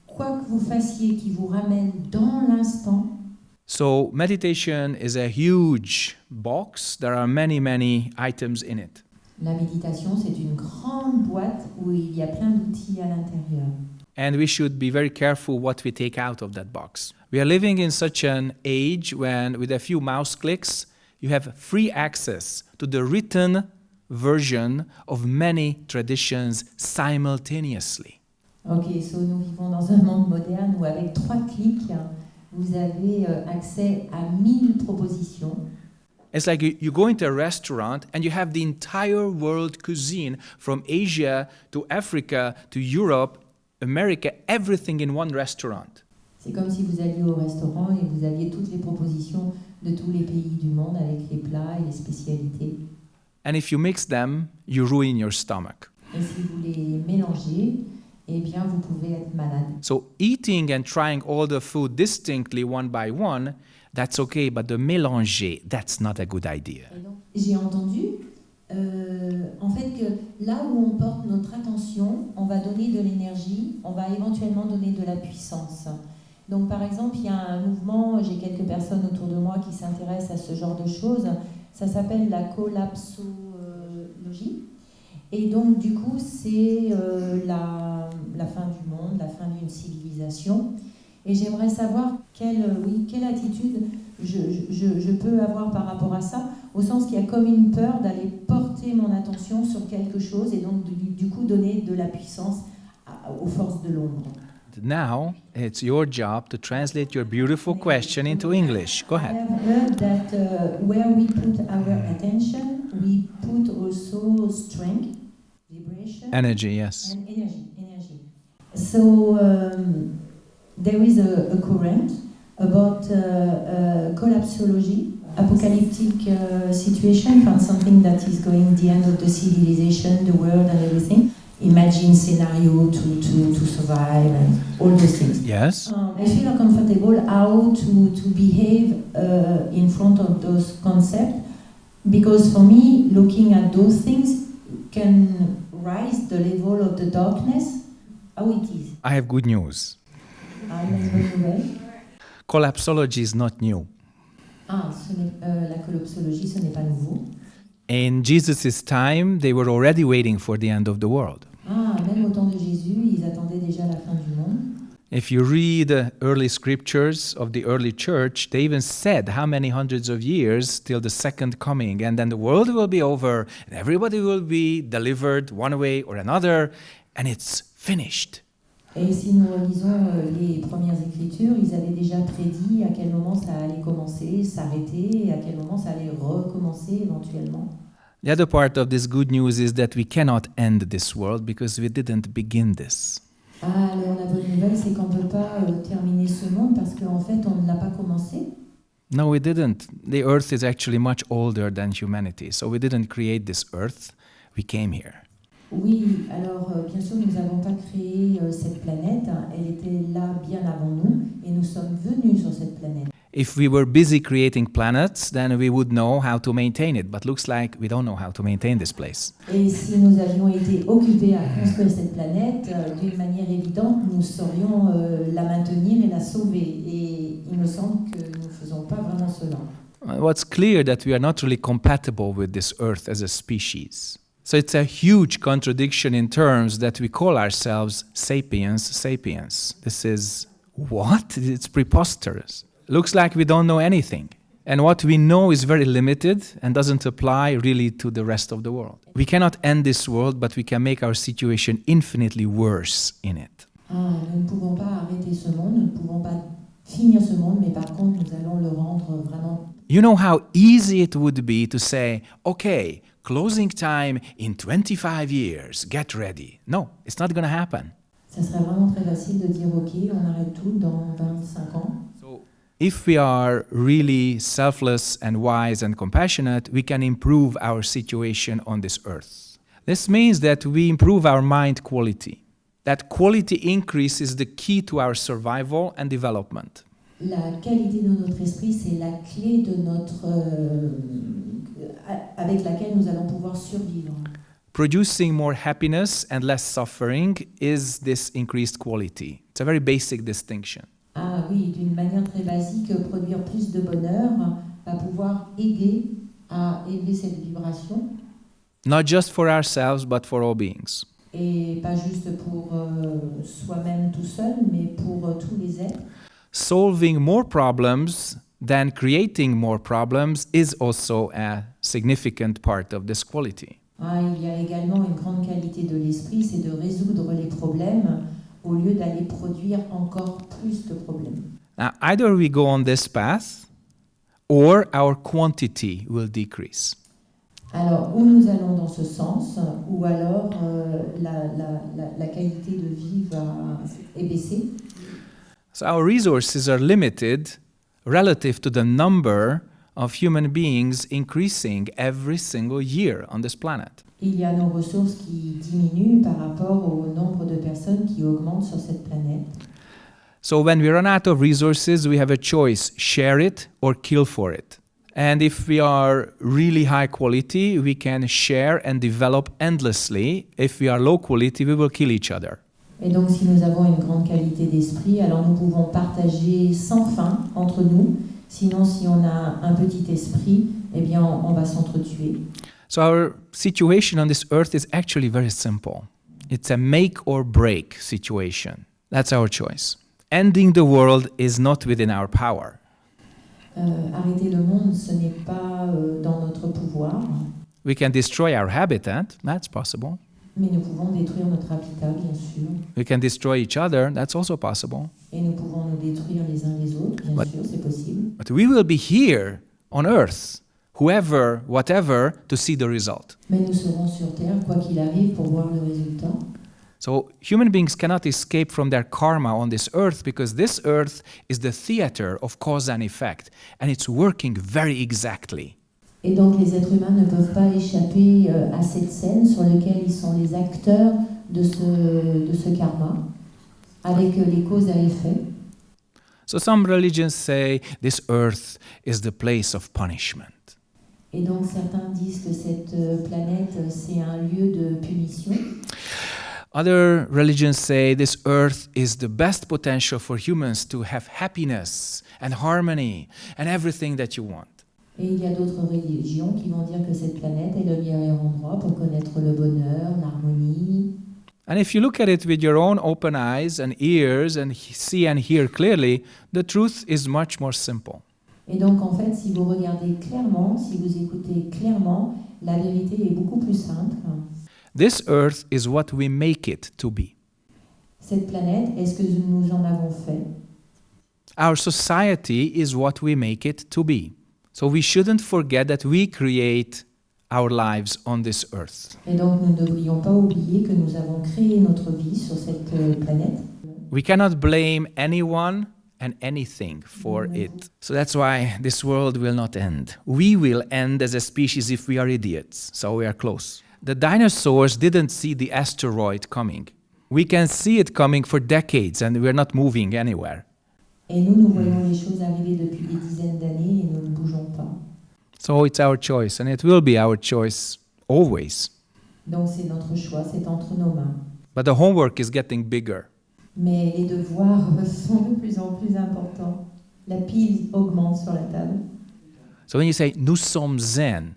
quoi que vous fassiez qui vous ramène dans l'instant, So, meditation is a huge box. There are many, many items in it. la méditation c'est une grande boîte où il y a plein d'outils à l'intérieur. And we should be very careful what we take out of that box. We are living in such an age when, with a few mouse clicks, you have free access to the written version of many traditions simultaneously. Ok, so nous vivons dans un monde moderne où avec trois clics, vous avez euh, accès à 1000 propositions. It's like you, you go into a restaurant and you have the entire world cuisine from Asia to Africa to Europe, America, everything in one restaurant. C'est comme si vous alliez au restaurant et vous aviez toutes les propositions de tous les pays du monde avec les plats et les spécialités. And if you mix them, you ruin your stomach. Et si vous les mélangez, eh bien vous pouvez être malade. So eating and trying all the food distinctly one by one, that's okay, but the mélanger, that's not a good idea. J'ai entendu euh, en fait que là où on porte notre attention, on va donner de l'énergie, on va éventuellement donner de la puissance. Donc par exemple, il y a un mouvement, j'ai quelques personnes autour de moi qui s'intéressent à ce genre de choses, ça s'appelle la collapsologie. Et donc du coup, c'est euh, la, fin du monde, la fin d'une civilisation. Et j'aimerais savoir quelle, oui, quelle attitude je peux avoir par rapport à ça, au sens qu'il y a comme une peur d'aller porter mon attention sur quelque chose et donc du, du coup donner de la puissance à- aux forces de l'ombre. Now it's your job to translate your beautiful question into English. Go I ahead. have heard that uh, where we put our attention, we put also strength, vibration, Energy, yes. and energy. energy. So um, there is a, a current about uh, uh, collapsology, apocalyptic uh, situation, from something that is going the end of the civilization, the world, and everything. imagine scenario to, to, to survive and all those things. Yes. Um, I feel uncomfortable how to, to behave uh, in front of those concepts because for me, looking at those things can rise the level of the darkness, how it is. I have good news. Une bonne nouvelle. Collapsology is not new. Ah, ce euh, la collapsologie, ce n'est pas nouveau. In Jesus' time, they were already waiting for the end of the world. Ah, même au temps de Jésus, ils attendaient déjà la fin du monde. If you read the early scriptures of the early church, they even said how many hundreds of years till the second coming, and then the world will be over, and everybody will be delivered one way or another, and it's finished. Et si nous relisons euh, les premières écritures, ils avaient déjà prédit à quel moment ça allait commencer, s'arrêter, et à quel moment ça allait recommencer éventuellement. The other part of this good news is that we cannot end this world because we didn't begin this. Ah, alors la bonne nouvelle, c'est qu'on ne peut pas euh, terminer ce monde parce qu'en fait, on ne l'a pas commencé. No, we didn't. The earth is actually much older than humanity, so we didn't create this earth, we came here. Oui, alors euh, bien sûr, nous n'avons pas créé euh, cette planète, elle était là bien avant nous, et nous sommes venus sur cette planète. If we were busy creating planets, then we would know how to maintain it, but looks like we don't know how to maintain this place. Et si nous avions été occupés à construire cette planète, euh, d'une manière évidente, nous saurions euh, la maintenir et la sauver. Et il me semble que nous ne faisons pas vraiment cela. What's clear that we are not really compatible with this earth as a species. So it's a huge contradiction in terms that we call ourselves sapiens sapiens. This is what? It's preposterous. Looks like we don't know anything. And what we know is very limited and doesn't apply really to the rest of the world. We cannot end this world, but we can make our situation infinitely worse in it. Ah, nous ne pouvons pas arrêter ce monde, nous ne pouvons pas finir ce monde, mais par contre, nous allons le rendre vraiment. You know how easy it would be to say, okay, closing time in 25 years, get ready. No, it's not going to happen. Ça serait vraiment très facile de dire OK, on arrête tout dans 25 ans. So, if we are really selfless and wise and compassionate, we can improve our situation on this earth. This means that we improve our mind quality. That quality increase is the key to our survival and development. La qualité de notre esprit, c'est la clé de notre, euh, avec laquelle nous allons pouvoir survivre. Producing more happiness and less suffering is this increased quality. It's a very basic distinction. Ah oui, d'une manière très basique, produire plus de bonheur va pouvoir aider à élever cette vibration, Not just for ourselves, but for all beings. et pas juste pour euh, soi-même tout seul, mais pour euh, tous les êtres. Solving more problems than creating more problems is also a significant part of this quality. Ah, il y a également une grande qualité de l'esprit, c'est de résoudre les problèmes au lieu d'aller produire encore plus de problèmes. Now, either we go on this path or our quantity will decrease. Alors, ou nous allons dans ce sens, ou alors euh, la, la- la- la qualité de vie va, est baissée. So, our resources are limited relative to the number of human beings increasing every single year on this planet. Il y a nos ressources qui diminuent par rapport au nombre de personnes qui augmentent sur cette planète. So when we run out of resources, we have a choice share it or kill for it. And if we are really high quality, we can share and develop endlessly. If we are low quality, we will kill each other. Et donc, si nous avons une grande qualité d'esprit, alors nous pouvons partager sans fin entre nous. Sinon, si on a un petit esprit, eh bien, on, on va s'entretuer. So our situation on this earth is actually very simple. It's a make or break situation. That's our choice. Ending the world is not within our power. Euh, arrêter le monde, ce n'est pas euh, dans notre pouvoir, We can destroy our habitat, that's possible. Mais nous pouvons détruire notre habitat, bien sûr. We can destroy each other, that's also possible. Et nous pouvons nous détruire les uns les autres, bien But- sûr, c'est possible. But we will be here on earth, whoever, whatever, to see the result. Mais nous serons sur Terre, quoi qu'il arrive, pour voir le résultat. So human beings cannot escape from their karma on this earth because this earth is the theater of cause and effect, and it's working very exactly. Et donc les êtres humains ne peuvent pas échapper euh, à cette scène sur laquelle ils sont les acteurs de ce, de ce karma avec les causes à effet. So some religions say this earth is the place of punishment. Et donc certains disent que cette euh, planète, euh, c'est un lieu de punition. Other religions say this earth is the best potential for humans to have happiness and harmony and everything that you want. Et il y a d'autres religions qui vont dire que cette planète est le meilleur endroit pour connaître le bonheur, l'harmonie. And if you look at it with your own open eyes and ears and see and hear clearly, the truth is much more simple. Et donc en fait, si vous regardez clairement, si vous écoutez clairement, la vérité est beaucoup plus simple. This earth is what we make it to be. Cette planète, est-ce que nous en avons fait? Our society is what we make it to be. So we shouldn't forget that we create our lives on this earth. Et donc nous ne devrions pas oublier que nous avons créé notre vie sur cette euh, planète. We cannot blame anyone and anything for mm-hmm. it. So that's why this world will not end. We will end as a species if we are idiots. So we are close. The dinosaurs didn't see the asteroid coming. We can see it coming for decades and we're not moving anywhere. Et nous, nous voyons mm. les choses arriver depuis des dizaines d'années et nous ne bougeons pas. So it's our choice and it will be our choice always. Donc c'est notre choix, c'est entre nos mains. But the homework is getting bigger. Mais les devoirs <laughs> sont de plus en plus importants. La pile augmente sur la table. So when you say nous sommes zen,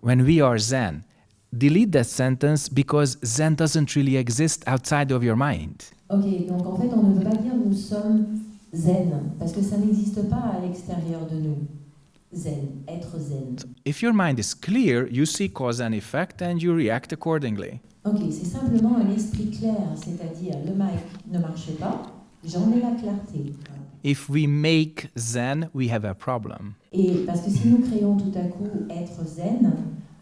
when we are zen, delete that sentence because zen doesn't really exist outside of your mind. Ok, donc en fait on ne veut pas dire nous sommes zen, parce que ça n'existe pas à l'extérieur de nous. Zen, être zen. If your mind is clear, you see cause and effect and you react accordingly. Ok, c'est simplement un esprit clair, c'est-à-dire le mic ne marche pas, j'en ai la clarté. If we make zen, we have a problem. Et parce que si nous créons tout à coup être zen,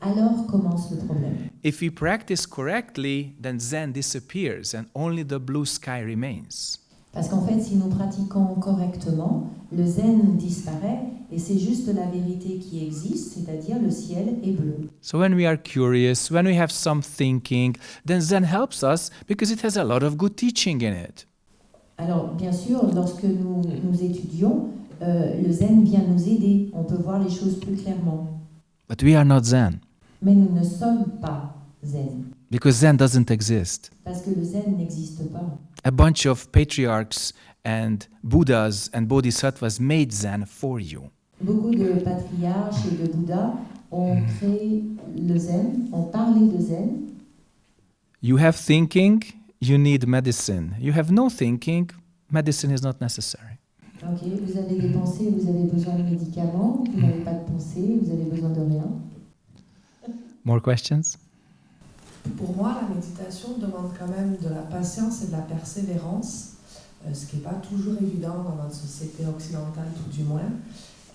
alors commence le problème. If we practice correctly, then zen disappears and only the blue sky remains. Parce qu'en fait, si nous pratiquons correctement, le zen disparaît et c'est juste la vérité qui existe, c'est-à-dire le ciel est bleu. So when we are curious, when we have some thinking, then zen helps us because it has a lot of good teaching in it. Alors, bien sûr, lorsque nous, nous étudions, euh, le zen vient nous aider, on peut voir les choses plus clairement. But we are not zen Mais nous ne sommes pas zen, because zen doesn't exist. parce que le zen n'existe pas. A bunch of patriarchs and Buddhas and bodhisattvas made zen for you. Beaucoup de patriarches et de Bouddhas ont hmm. créé le zen, ont parlé de zen. You have thinking, you need medicine. You have no thinking, medicine is not necessary. Ok, vous avez des pensées, vous avez besoin de médicaments, vous n'avez pas de pensée, vous avez besoin de rien. More questions? Pour moi, la méditation demande quand même de la patience et de la persévérance, euh, ce qui n'est pas toujours évident dans notre société occidentale, tout du moins.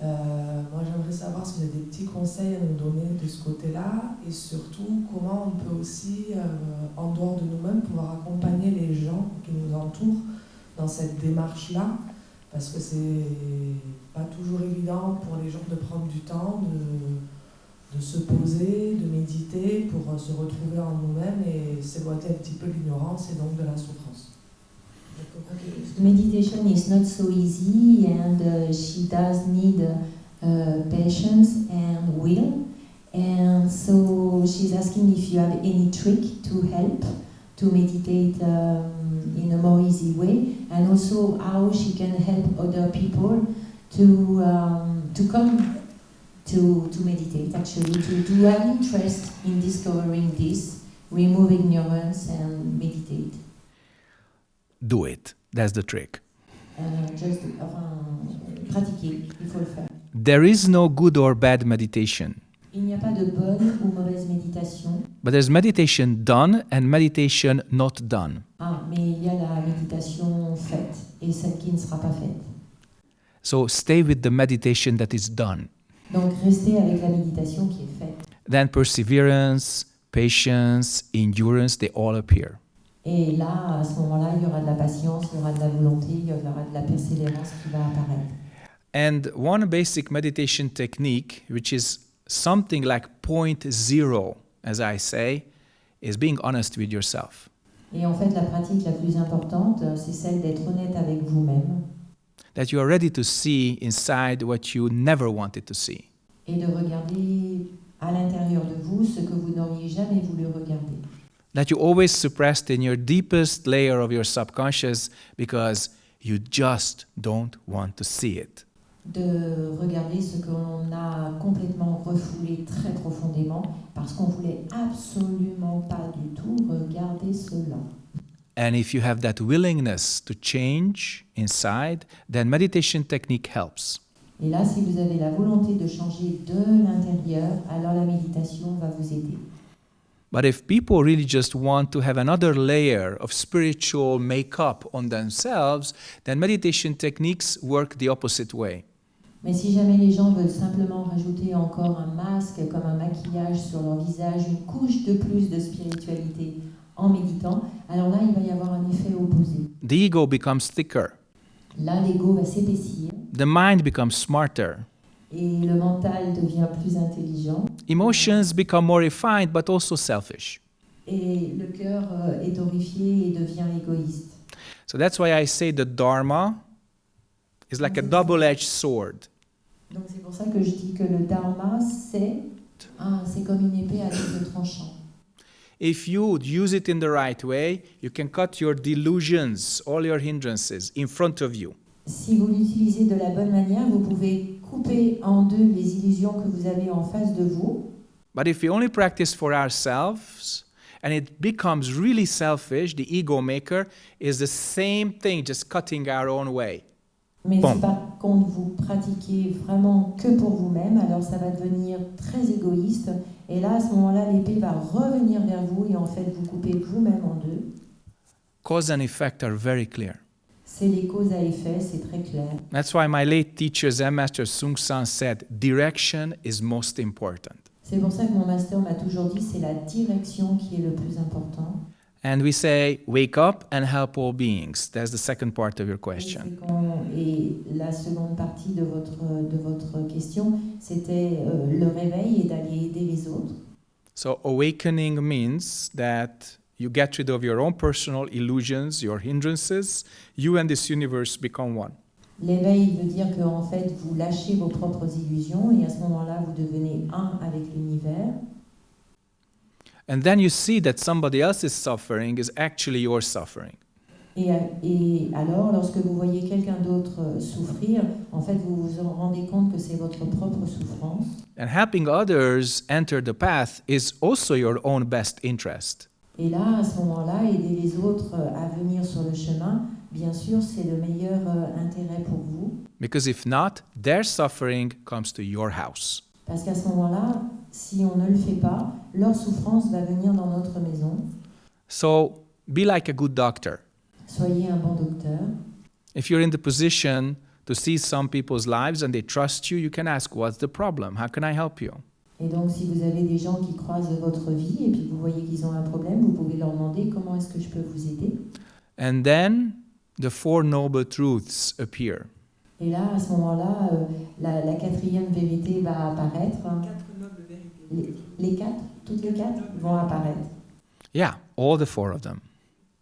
Euh, moi, j'aimerais savoir si vous avez des petits conseils à nous donner de ce côté-là et surtout comment on peut aussi, euh, en dehors de nous-mêmes, pouvoir accompagner les gens qui nous entourent dans cette démarche-là, parce que c'est pas toujours évident pour les gens de prendre du temps, de, de se poser, de méditer pour euh, se retrouver en nous-mêmes et s'éloigner un petit peu l'ignorance et donc de la souffrance. Meditation is not so easy, and uh, she does need uh, patience and will. And so she's asking if you have any trick to help to meditate um, in a more easy way, and also how she can help other people to um, to come to to meditate. Actually, to to have interest in discovering this, removing ignorance, and meditate. Do it. That's the trick. Euh, just, enfin, pratiquer, il faut le faire. There is no good or bad meditation, Il n'y a pas de bonne ou mauvaise méditation, but there's meditation done and meditation not done. ah, mais il y a la méditation faite et celle qui ne sera pas faite. So stay with the meditation that is done. Donc restez avec la méditation qui est faite. Then perseverance, patience, endurance, they all appear. Et là, à ce moment-là, il y aura de la patience, il y aura de la volonté, il y aura de la persévérance qui va apparaître. And one basic meditation technique, which is something like point zero, as I say, is being honest with yourself. Et en fait, la pratique la plus importante, euh, c'est celle d'être honnête avec vous-même that you are ready to see inside what you never wanted to see. et de regarder à l'intérieur de vous ce que vous n'auriez jamais voulu regarder. That you always suppressed in your deepest layer of your subconscious because you just don't want to see it. De regarder ce qu'on a complètement refoulé très profondément parce qu'on voulait absolument pas du tout regarder cela. And if you have that willingness to change inside, then meditation technique helps. Et là, si vous avez la volonté de changer de l'intérieur, alors la méditation va vous aider. But if people really just want to have another layer of spiritual makeup on themselves, then meditation techniques work the opposite way. Mais si jamais les gens veulent simplement rajouter encore un masque comme un maquillage sur leur visage, une couche de plus de spiritualité en méditant, alors là, il va y avoir un effet opposé. The ego becomes thicker, Là, l'ego va s'épaissir the mind becomes smarter, et le mental devient plus intelligent emotions become more refined but also selfish. et le cœur euh, est horrifié et devient égoïste. So that's why I say the Dharma is like a double edged sword. Donc c'est pour ça que je dis que le dharma, c'est ah, c'est comme une épée à double tranchant. If you use it in the right way, you can cut your delusions, all your hindrances in front of you. Si vous l'utilisez de la bonne manière, vous pouvez couper en deux les illusions que vous avez en face de vous. But if we only practice for ourselves and it becomes really selfish, the ego maker is the same thing, just cutting our own way. Mais Bon. si par contre vous pratiquez vraiment que pour vous-même, alors ça va devenir très égoïste. Et là, à ce moment-là, l'épée va revenir vers vous et en fait vous coupez vous-même en deux. Cause and effect are very clear. C'est les causes à effet, c'est très clair. That's why my late teacher Zen Master Sung San said, direction is most important. C'est pour ça que mon master m'a toujours dit c'est la direction qui est le plus important. And we say, wake up and help all beings. That's the second part of your question. et la seconde partie de votre, de votre question, c'était euh, le réveil et d'aller aider les autres. So, awakening means that you get rid of your own personal illusions, your hindrances, you and this universe become one. L'éveil veut dire que en fait, vous lâchez vos propres illusions et à ce moment-là, vous devenez un avec l'univers. And then you see that somebody else's suffering is actually your suffering. Et, et alors, lorsque vous voyez quelqu'un d'autre euh, souffrir, en fait, vous vous en rendez compte que c'est votre propre souffrance. And helping others enter the path is also your own best interest. Et là, à ce moment-là, aider les autres euh, à venir sur le chemin, bien sûr, c'est le meilleur euh, intérêt pour vous. Because if not, their suffering comes to your house. Parce qu'à ce moment-là, si on ne le fait pas, leur souffrance va venir dans notre maison. So be like a good doctor. Soyez un bon docteur. If you're in the position to see some people's lives and they trust you, you can ask, What's the problem? How can I help you? Et donc, si vous avez des gens qui croisent votre vie et puis vous voyez qu'ils ont un problème, vous pouvez leur demander comment est-ce que je peux vous aider? And then the Four Noble Truths appear. Et là, à ce moment-là, euh, la, la quatrième vérité va apparaître. Les, les quatre, toutes les quatre vont apparaître. Yeah, all the four of them.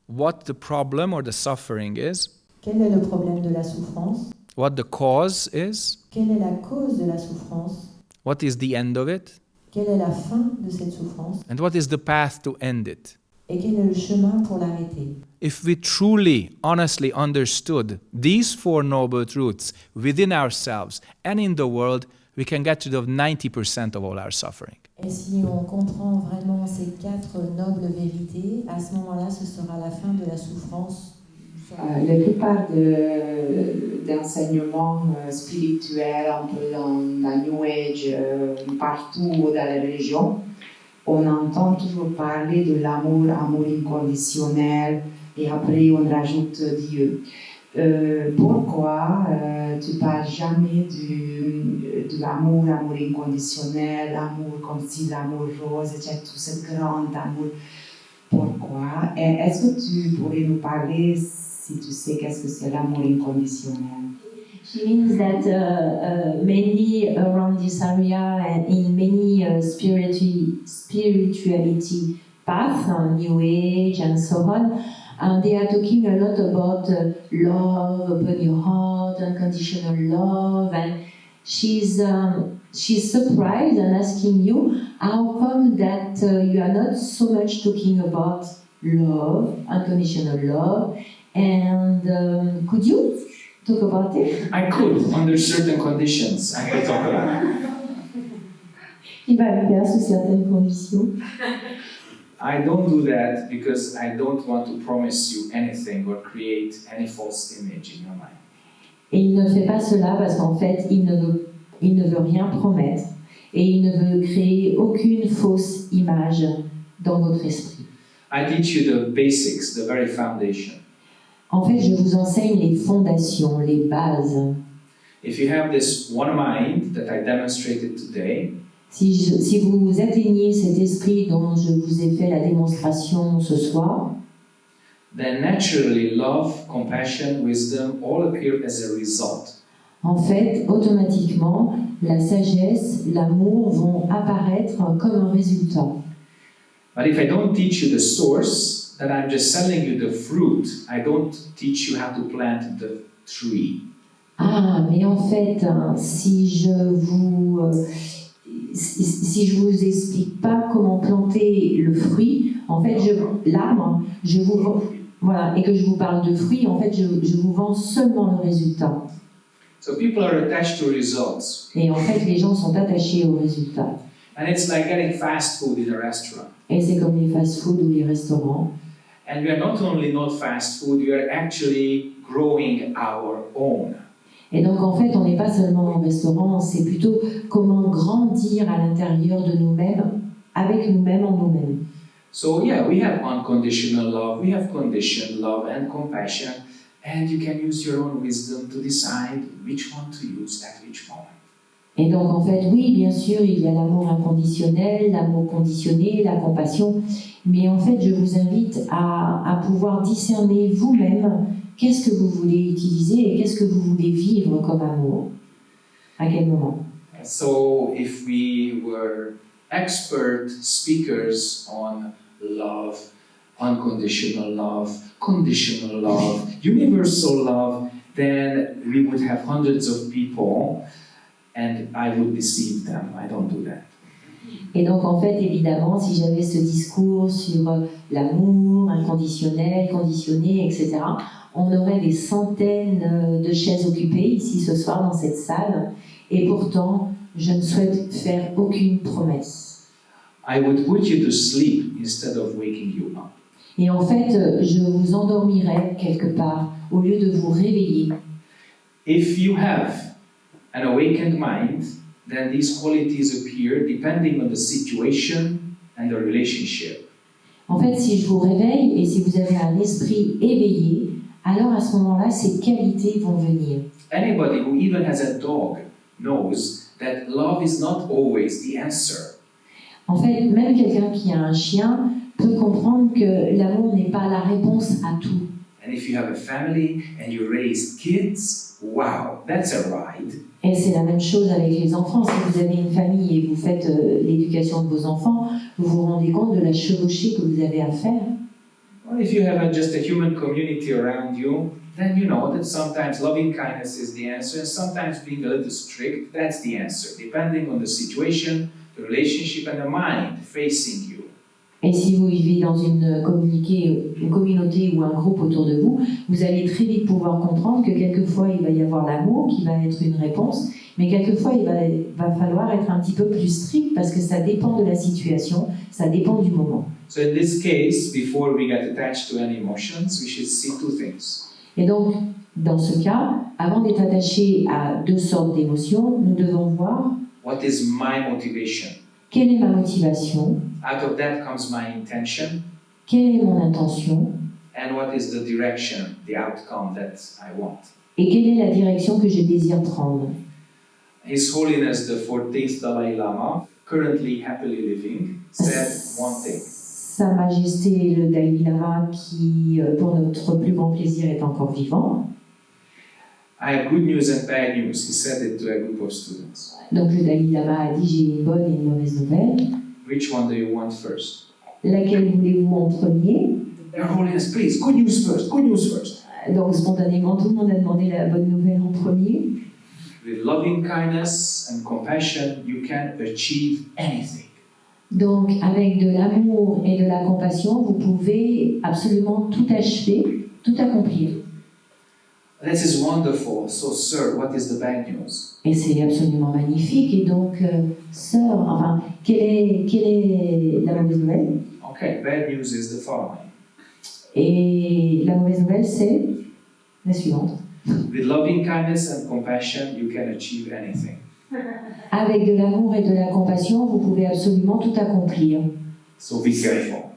What the problem or the suffering is, Quel est le problème de la souffrance? What the cause is, Quelle est la cause de la souffrance? What is the end of it, Quelle est la fin de cette souffrance? And what is the path to end it. Et quel est le chemin pour l'arrêter? If we truly, honestly understood these Four Noble Truths within ourselves and in the world, we can get rid of 90% of all our suffering. Et si on comprend vraiment ces quatre nobles vérités, à ce moment-là, ce sera la fin de la souffrance. Euh, la plupart de- d'enseignements euh, spirituels, un peu dans la New Age, euh, partout dans les religions, on entend toujours parler de l'amour, amour inconditionnel, et après on rajoute Dieu. Euh, pourquoi euh, tu parles jamais du, de l'amour, amour inconditionnel, l'amour comme si l'amour rose, etc., tout ce grand amour? Pourquoi? Est-ce que tu pourrais nous parler, si tu sais, qu'est-ce que c'est l'amour inconditionnel? She means that uh, uh, mainly around this area and in many uh, spirituality, spirituality path, uh, New Age, and so on. And they are talking a lot about uh, love, open your heart, unconditional love, and she's um, she's surprised and asking you how come that uh, you are not so much talking about love, unconditional love, and um, could you talk about it? I could, under certain conditions, I could talk about it. <laughs> Il va le faire sous certaines conditions. <laughs> I don't do that because I don't want to promise you anything or create any false image in your mind. Et il ne fait pas cela parce qu'en fait, il ne, veut, il ne veut rien promettre et il ne veut créer aucune fausse image dans votre esprit. I teach you the basics, the very foundation. En fait, je vous enseigne les fondations, les bases. If you have this one mind that I demonstrated today, Si, je- si vous atteignez cet esprit dont je vous ai fait la démonstration ce soir, then naturally love, compassion, wisdom all appear as a result. en fait, automatiquement, la sagesse, l'amour vont apparaître comme un résultat. But if I don't teach you the source, then I'm just selling you the fruit. I don't teach you how to plant the tree. Ah, mais en fait, hein, si je vous euh, si, je vous explique pas comment planter le fruit, en fait, l'arbre, je vous vends- voilà, et que je vous parle de fruits, en fait, je, je vous vends seulement le résultat. So people are attached to results. Et en fait, les gens sont attachés au résultat. And it's like getting fast food in a restaurant. Et c'est comme les fast-food ou les restaurants. And we are not only not fast food, we are actually growing our own. Et donc, en fait, on n'est pas seulement au restaurant, c'est plutôt comment grandir à l'intérieur de nous-mêmes, avec nous-mêmes en nous-mêmes. So yeah, we have unconditional love, we have conditioned love and compassion, and you can use your own wisdom to decide which one to use at which moment. Et donc, en fait, oui, bien sûr, il y a l'amour inconditionnel, l'amour conditionné, la compassion, mais en fait, je vous invite à, à pouvoir discerner vous-même qu'est-ce que vous voulez utiliser et qu'est-ce que vous voulez vivre comme amour. À quel moment So if we were expert speakers on love, unconditional love, conditional love, universal love, then we would have hundreds of people and I would deceive them. I don't do that. Et donc, en fait, évidemment, si j'avais ce discours sur euh, l'amour inconditionnel, conditionné, etc., on aurait des centaines euh, de chaises occupées ici ce soir dans cette salle. Et pourtant, je ne souhaite faire aucune promesse. I would put you to sleep instead of waking you up. Et en fait, euh, je vous endormirai quelque part au lieu de vous réveiller. If you have an awakened mind, then these qualities appear depending on the situation and the relationship. En fait, si je vous réveille et si vous avez un esprit éveillé, alors à ce moment-là, ces qualités vont venir. Anybody who even has a dog knows that love is not always the answer. En fait, même quelqu'un qui a un chien peut comprendre que l'amour n'est pas la réponse à tout. And if you have a family and you raise kids, wow, that's a ride. Et c'est la même chose avec les enfants. Si vous avez une famille et vous faites euh, l'éducation de vos enfants, vous vous rendez compte de la chevauchée que vous avez à faire. Or if you have a, just a human community around you, then you know that sometimes loving kindness is the answer, and sometimes being a little strict, that's the answer, depending on the situation, the relationship, and the mind facing you. Et si vous vivez dans une, communiqué- une communauté ou un groupe autour de vous, vous allez très vite pouvoir comprendre que quelquefois il va y avoir l'amour qui va être une réponse, mais quelquefois il va, va falloir être un petit peu plus strict parce que ça dépend de la situation, ça dépend du moment. So in this case, before we get attached to any emotions, we should see two things. Et donc, dans ce cas, avant d'être attaché à deux sortes d'émotions, nous devons voir What is my motivation? Quelle est ma motivation, Out of that comes my intention, quelle est mon intention and what is the direction, the outcome that I want? et quelle est la direction que je désire prendre. His Holiness the 14th Dalai Lama, currently happily living, said one thing. Sa Majesté le Dalai Lama, qui euh, pour notre plus grand plaisir est encore vivant. I have good news and bad news. He said it to a group of students. Donc le Dalai Lama a dit j'ai une bonne et une mauvaise nouvelle. Which one do you want first? Laquelle voulez-vous en premier? Please, good news first, good news first. Donc spontanément, tout le monde a demandé la bonne nouvelle en premier. With loving kindness and compassion, you can achieve anything. Donc avec de l'amour et de la compassion, vous pouvez absolument tout achever, tout accomplir. This is wonderful. So, sir, what is the bad news? Et c'est absolument magnifique. Et donc, euh, sœur, enfin, quelle est, quelle est la mauvaise nouvelle? Okay, bad news is the following. Et la mauvaise nouvelle, c'est la suivante. With loving kindness and compassion, you can achieve anything. Avec de l'amour et de la compassion, vous pouvez absolument tout accomplir. So be careful.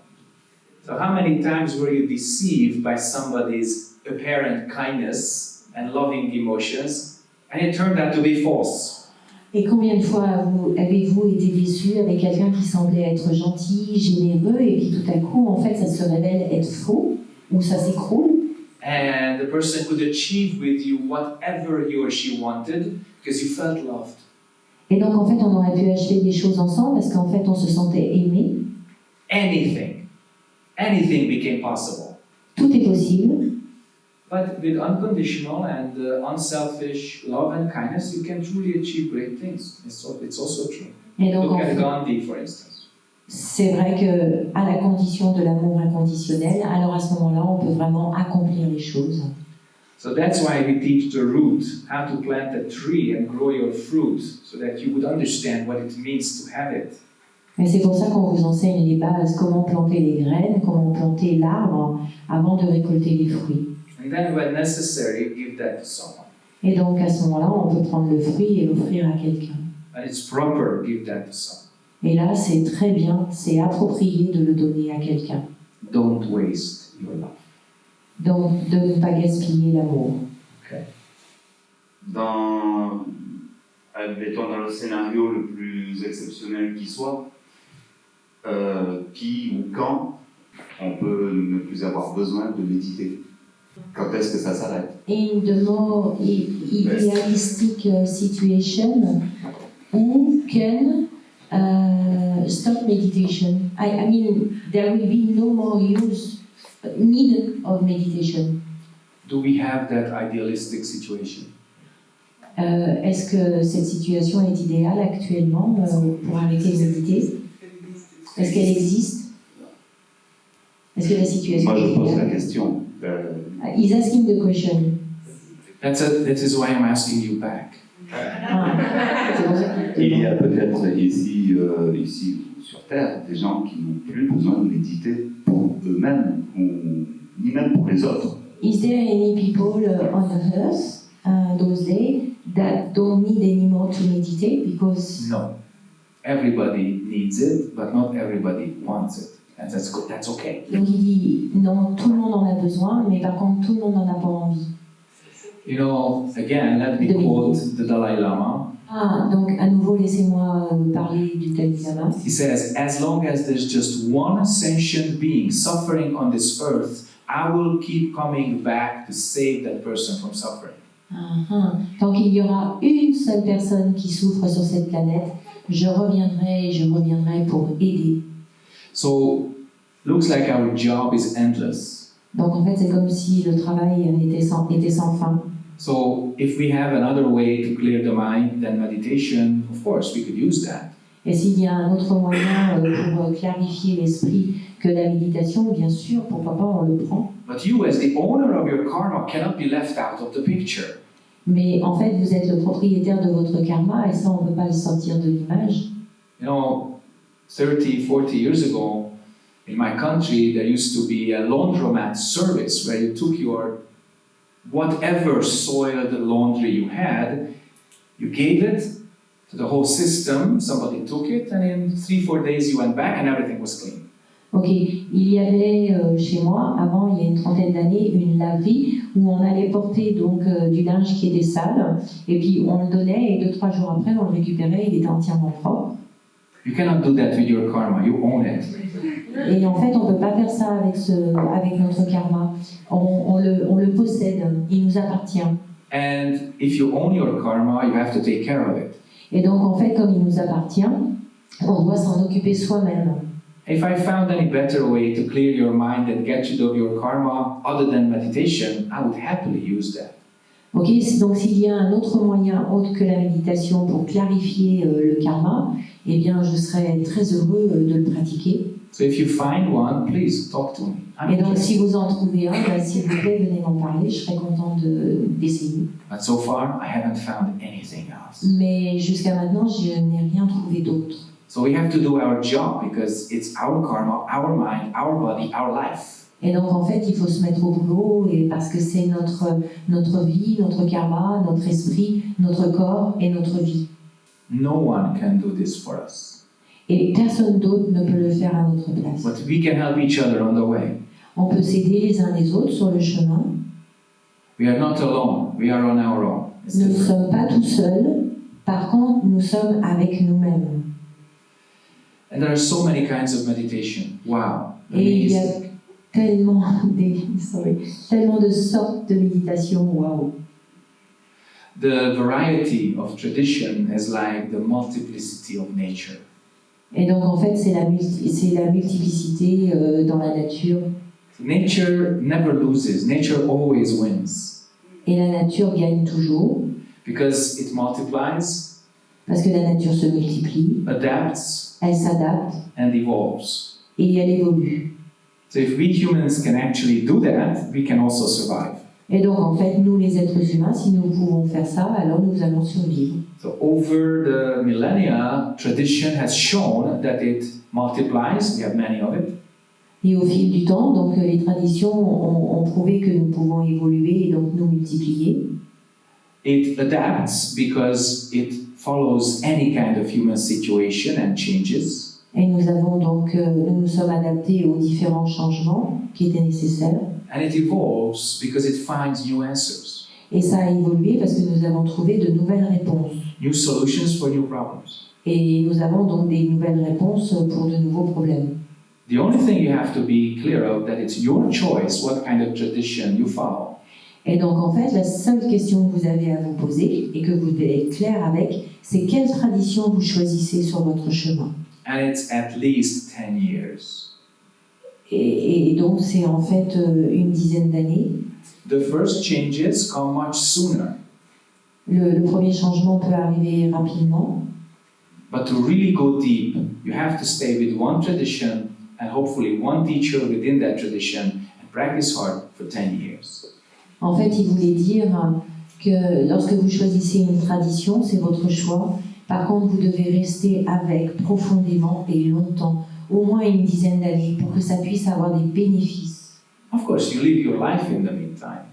So, how many times were you deceived by somebody's apparent kindness and loving emotions, and it turned out to be false? Et combien de fois avez-vous été déçu avec quelqu'un qui semblait être gentil, généreux, et puis tout à coup, en fait, ça se révèle être faux, ou ça s'écroule, And the person could achieve with you whatever he or she wanted because you felt loved. Et donc, en fait, on aurait pu acheter des choses ensemble parce qu'en fait, on se sentait aimé. Anything, anything became possible. Tout est possible. But with unconditional and uh, unselfish love and kindness, you can truly achieve great things. It's, it's also true. Et donc, Look at Gandhi, for instance. c'est vrai que à la condition de l'amour inconditionnel, alors à ce moment-là, on peut vraiment accomplir les choses. So that's why we teach the root, how to plant a tree and grow your fruit, so that you would understand what it means to have it. Et c'est pour ça qu'on vous enseigne les bases, comment planter les graines, comment planter l'arbre avant de récolter les fruits. And then, when necessary, give that to someone. Et donc à ce moment-là, on peut prendre le fruit et l'offrir à quelqu'un. And it's proper, give that to someone. Et là, c'est très bien, c'est approprié de le donner à quelqu'un. Don't waste your love. Donc de ne pas gaspiller l'amour. dans, admettons, dans le scénario le plus exceptionnel qui soit, euh, qui ou quand on peut ne plus avoir besoin de méditer? Quand est-ce que ça s'arrête In the more idealistic situation, who can uh, stop meditation? I, I mean, there will be no more use, need of meditation. Do we have that idealistic situation? Euh, Est-ce que cette situation est idéale actuellement euh, pour arrêter de méditer? Est-ce qu'elle existe? Est-ce que la situation Moi, est je pose la idéale? question. euh, Uh, He's asking the question. That's a, that is why I'm asking you back. <laughs> Il y a peut-être ici, euh, ici sur Terre des gens qui n'ont plus besoin de méditer pour eux-mêmes, ou ni même pour les autres. Is there any people uh, on the earth uh, those days that don't need anymore to meditate because No. Everybody needs it, but not everybody wants it. And that's good. That's okay. donc il dit non tout le monde en a besoin mais par contre tout le monde n'en a pas envie. You know, again, let me quote the Dalai Lama. Ah donc à nouveau laissez-moi euh, parler du Dalai Lama. He says, As long as there's just one sentient being suffering on this earth, I will keep coming back to save that person from suffering. Ah, ah. Tant qu'il y aura une seule personne qui souffre sur cette planète, je reviendrai et je reviendrai pour aider. So, looks like our job is endless. Donc en fait c'est comme si le travail était sans, était sans fin. So, if we have another way to clear the mind than meditation, of course, we could use that. Et s'il y a un autre moyen euh, pour euh, clarifier l'esprit que la méditation, bien sûr, pourquoi pas, on le prend. But you, as the owner of your karma, cannot be left out of the picture. Mais en fait, vous êtes le propriétaire de votre karma et ça, on ne peut pas le sortir de l'image. You know, 30, 40 years ago, in my country, there used to be a laundromat service where you took your whatever soiled laundry you had, you gave it to the whole system, somebody took it, and in three, four days you went back and everything was clean. Ok, il y avait euh, chez moi, avant, il y a une trentaine d'années, une laverie où on allait porter donc euh, du linge qui était sale et puis on le donnait et deux, trois jours après, on le récupérait, il était entièrement propre. You cannot do that with your karma, you own it. Et en fait, on ne peut pas faire ça avec, ce, avec notre karma. On, on le, on le possède, il nous appartient. And if you own your karma, you have to take care of it. Et donc, en fait, comme il nous appartient, on doit s'en occuper soi-même. If I found any better way to clear your mind and get rid of your karma other than meditation, I would happily use that. Ok, donc s'il y a un autre moyen autre que la méditation pour clarifier euh, le karma, eh bien je serais très heureux euh, de le pratiquer. So if you find one, please talk to me. I'm Et donc si vous en trouvez un, bah, s'il vous plaît, venez m'en parler, je serais contente de- d'essayer. But so far, I haven't found anything else. Mais jusqu'à maintenant, je n'ai rien trouvé d'autre. So we have to do our job because it's our karma, our mind, our body, our life. Et donc en fait, il faut se mettre au boulot et parce que c'est notre, notre vie, notre karma, notre esprit, notre corps et notre vie. No one can do this for us. Et personne d'autre ne peut le faire à notre place. But we can help each other on the way. On peut s'aider les uns les autres sur le chemin. We are not alone. We are on our own. It's Nous ne sommes pas tout seuls. Par contre, nous sommes avec nous-mêmes. And there are so many kinds of meditation. Wow. Et il y a tellement, des, sorry, tellement de sortes de méditation. Waouh! The variety of tradition is like the multiplicity of nature. Et donc en fait, c'est la, c'est la multiplicité euh, dans la nature. Nature never loses. Nature always wins Et la nature gagne toujours because it multiplies, parce que la nature se multiplie, adapts, elle s'adapte and evolves. et elle évolue. So if we humans can actually do that, we can also survive. Et donc en fait, nous les êtres humains, si nous pouvons faire ça, alors nous allons survivre. So over the millennia, tradition has shown that it multiplies. We have many of it. Et au fil du temps, donc euh, les traditions ont, ont prouvé que nous pouvons évoluer et donc nous multiplier. It adapts because it follows any kind of human situation and changes. Et nous avons donc, euh, nous nous sommes adaptés aux différents changements qui étaient nécessaires. And it evolves because it finds new answers, Et ça a évolué parce que nous avons trouvé de nouvelles réponses. new solutions for new problems. Et nous avons donc des nouvelles réponses pour de nouveaux problèmes. The only thing you have to be clear of that it's your choice what kind of tradition you follow. Et donc en fait, la seule question que vous avez à vous poser et que vous devez être clair avec, c'est quelle tradition vous choisissez sur votre chemin. And it's at least 10 years. Et, et donc c'est en fait euh, une dizaine d'années. The first changes come much sooner. Le, le premier changement peut arriver rapidement, But to really go deep, you have to stay with one tradition and hopefully one teacher within that tradition and practice hard for 10 years. En fait, il voulait dire que lorsque vous choisissez une tradition, c'est votre choix. Par contre, vous devez rester avec profondément et longtemps, au moins une dizaine d'années, pour que ça puisse avoir des bénéfices. Of course, you live your life in the meantime.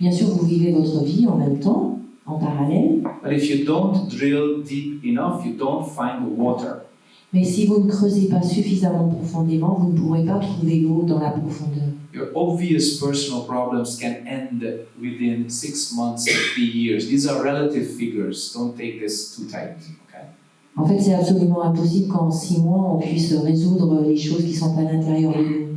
Bien sûr, vous vivez votre vie en même temps, en parallèle, But if you don't drill deep enough, you don't find the water. mais si vous ne creusez pas suffisamment profondément, vous ne pourrez pas trouver l'eau dans la profondeur. Your obvious personal problems can end within six months three years. These are relative figures. Don't take this too tight. En fait, c'est absolument impossible qu'en six mois, on puisse résoudre les choses qui sont à l'intérieur de nous.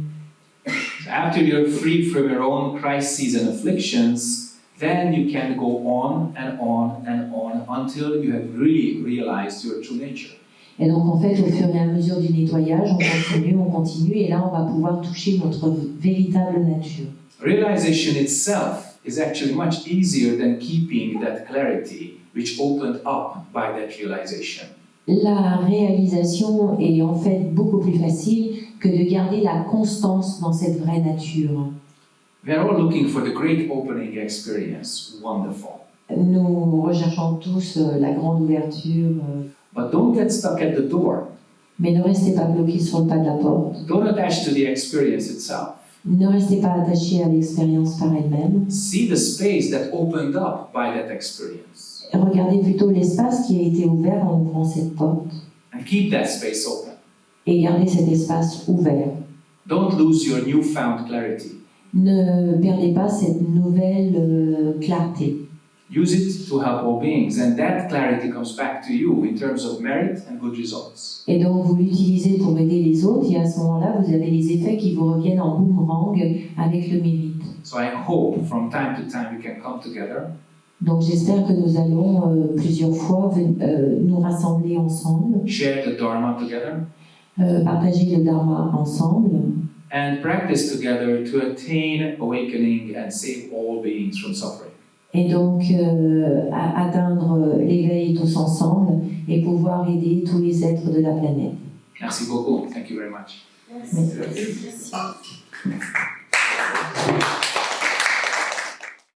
So after you're free from your own crises and afflictions, then you can go on and on and on until you have really realized your true nature. Et donc, en fait, au fur et à mesure du nettoyage, on continue, on continue, et là, on va pouvoir toucher notre véritable nature. Realization itself is actually much easier than keeping that clarity which opened up by that realization. La réalisation est en fait beaucoup plus facile que de garder la constance dans cette vraie nature. We are all looking for the great opening experience. Wonderful. Nous recherchons tous euh, la grande ouverture, euh, But don't get stuck at the door. mais ne restez pas bloqués sur le pas de la porte. Don't attach to the experience itself. Ne restez pas attachés à l'expérience par elle-même. See the space that opened up by that experience. Regardez plutôt l'espace qui a été ouvert en ouvrant cette porte And keep that space open. et gardez cet espace ouvert. Don't lose your newfound clarity. Ne perdez pas cette nouvelle euh, clarté. Use it to help all beings, and that clarity comes back to you in terms of merit and good results. Et donc vous l'utilisez pour aider les autres et à ce moment-là, vous avez les effets qui vous reviennent en boomerang avec le mérite. So I hope from time to time we can come together Donc j'espère que nous allons euh, plusieurs fois euh, nous rassembler ensemble, share the Dharma together, euh, partager le Dharma ensemble and practice together to attain awakening and save all beings from suffering. et donc euh, à- atteindre l'éveil tous ensemble et pouvoir aider tous les êtres de la planète. Merci beaucoup. Thank you very much. Merci.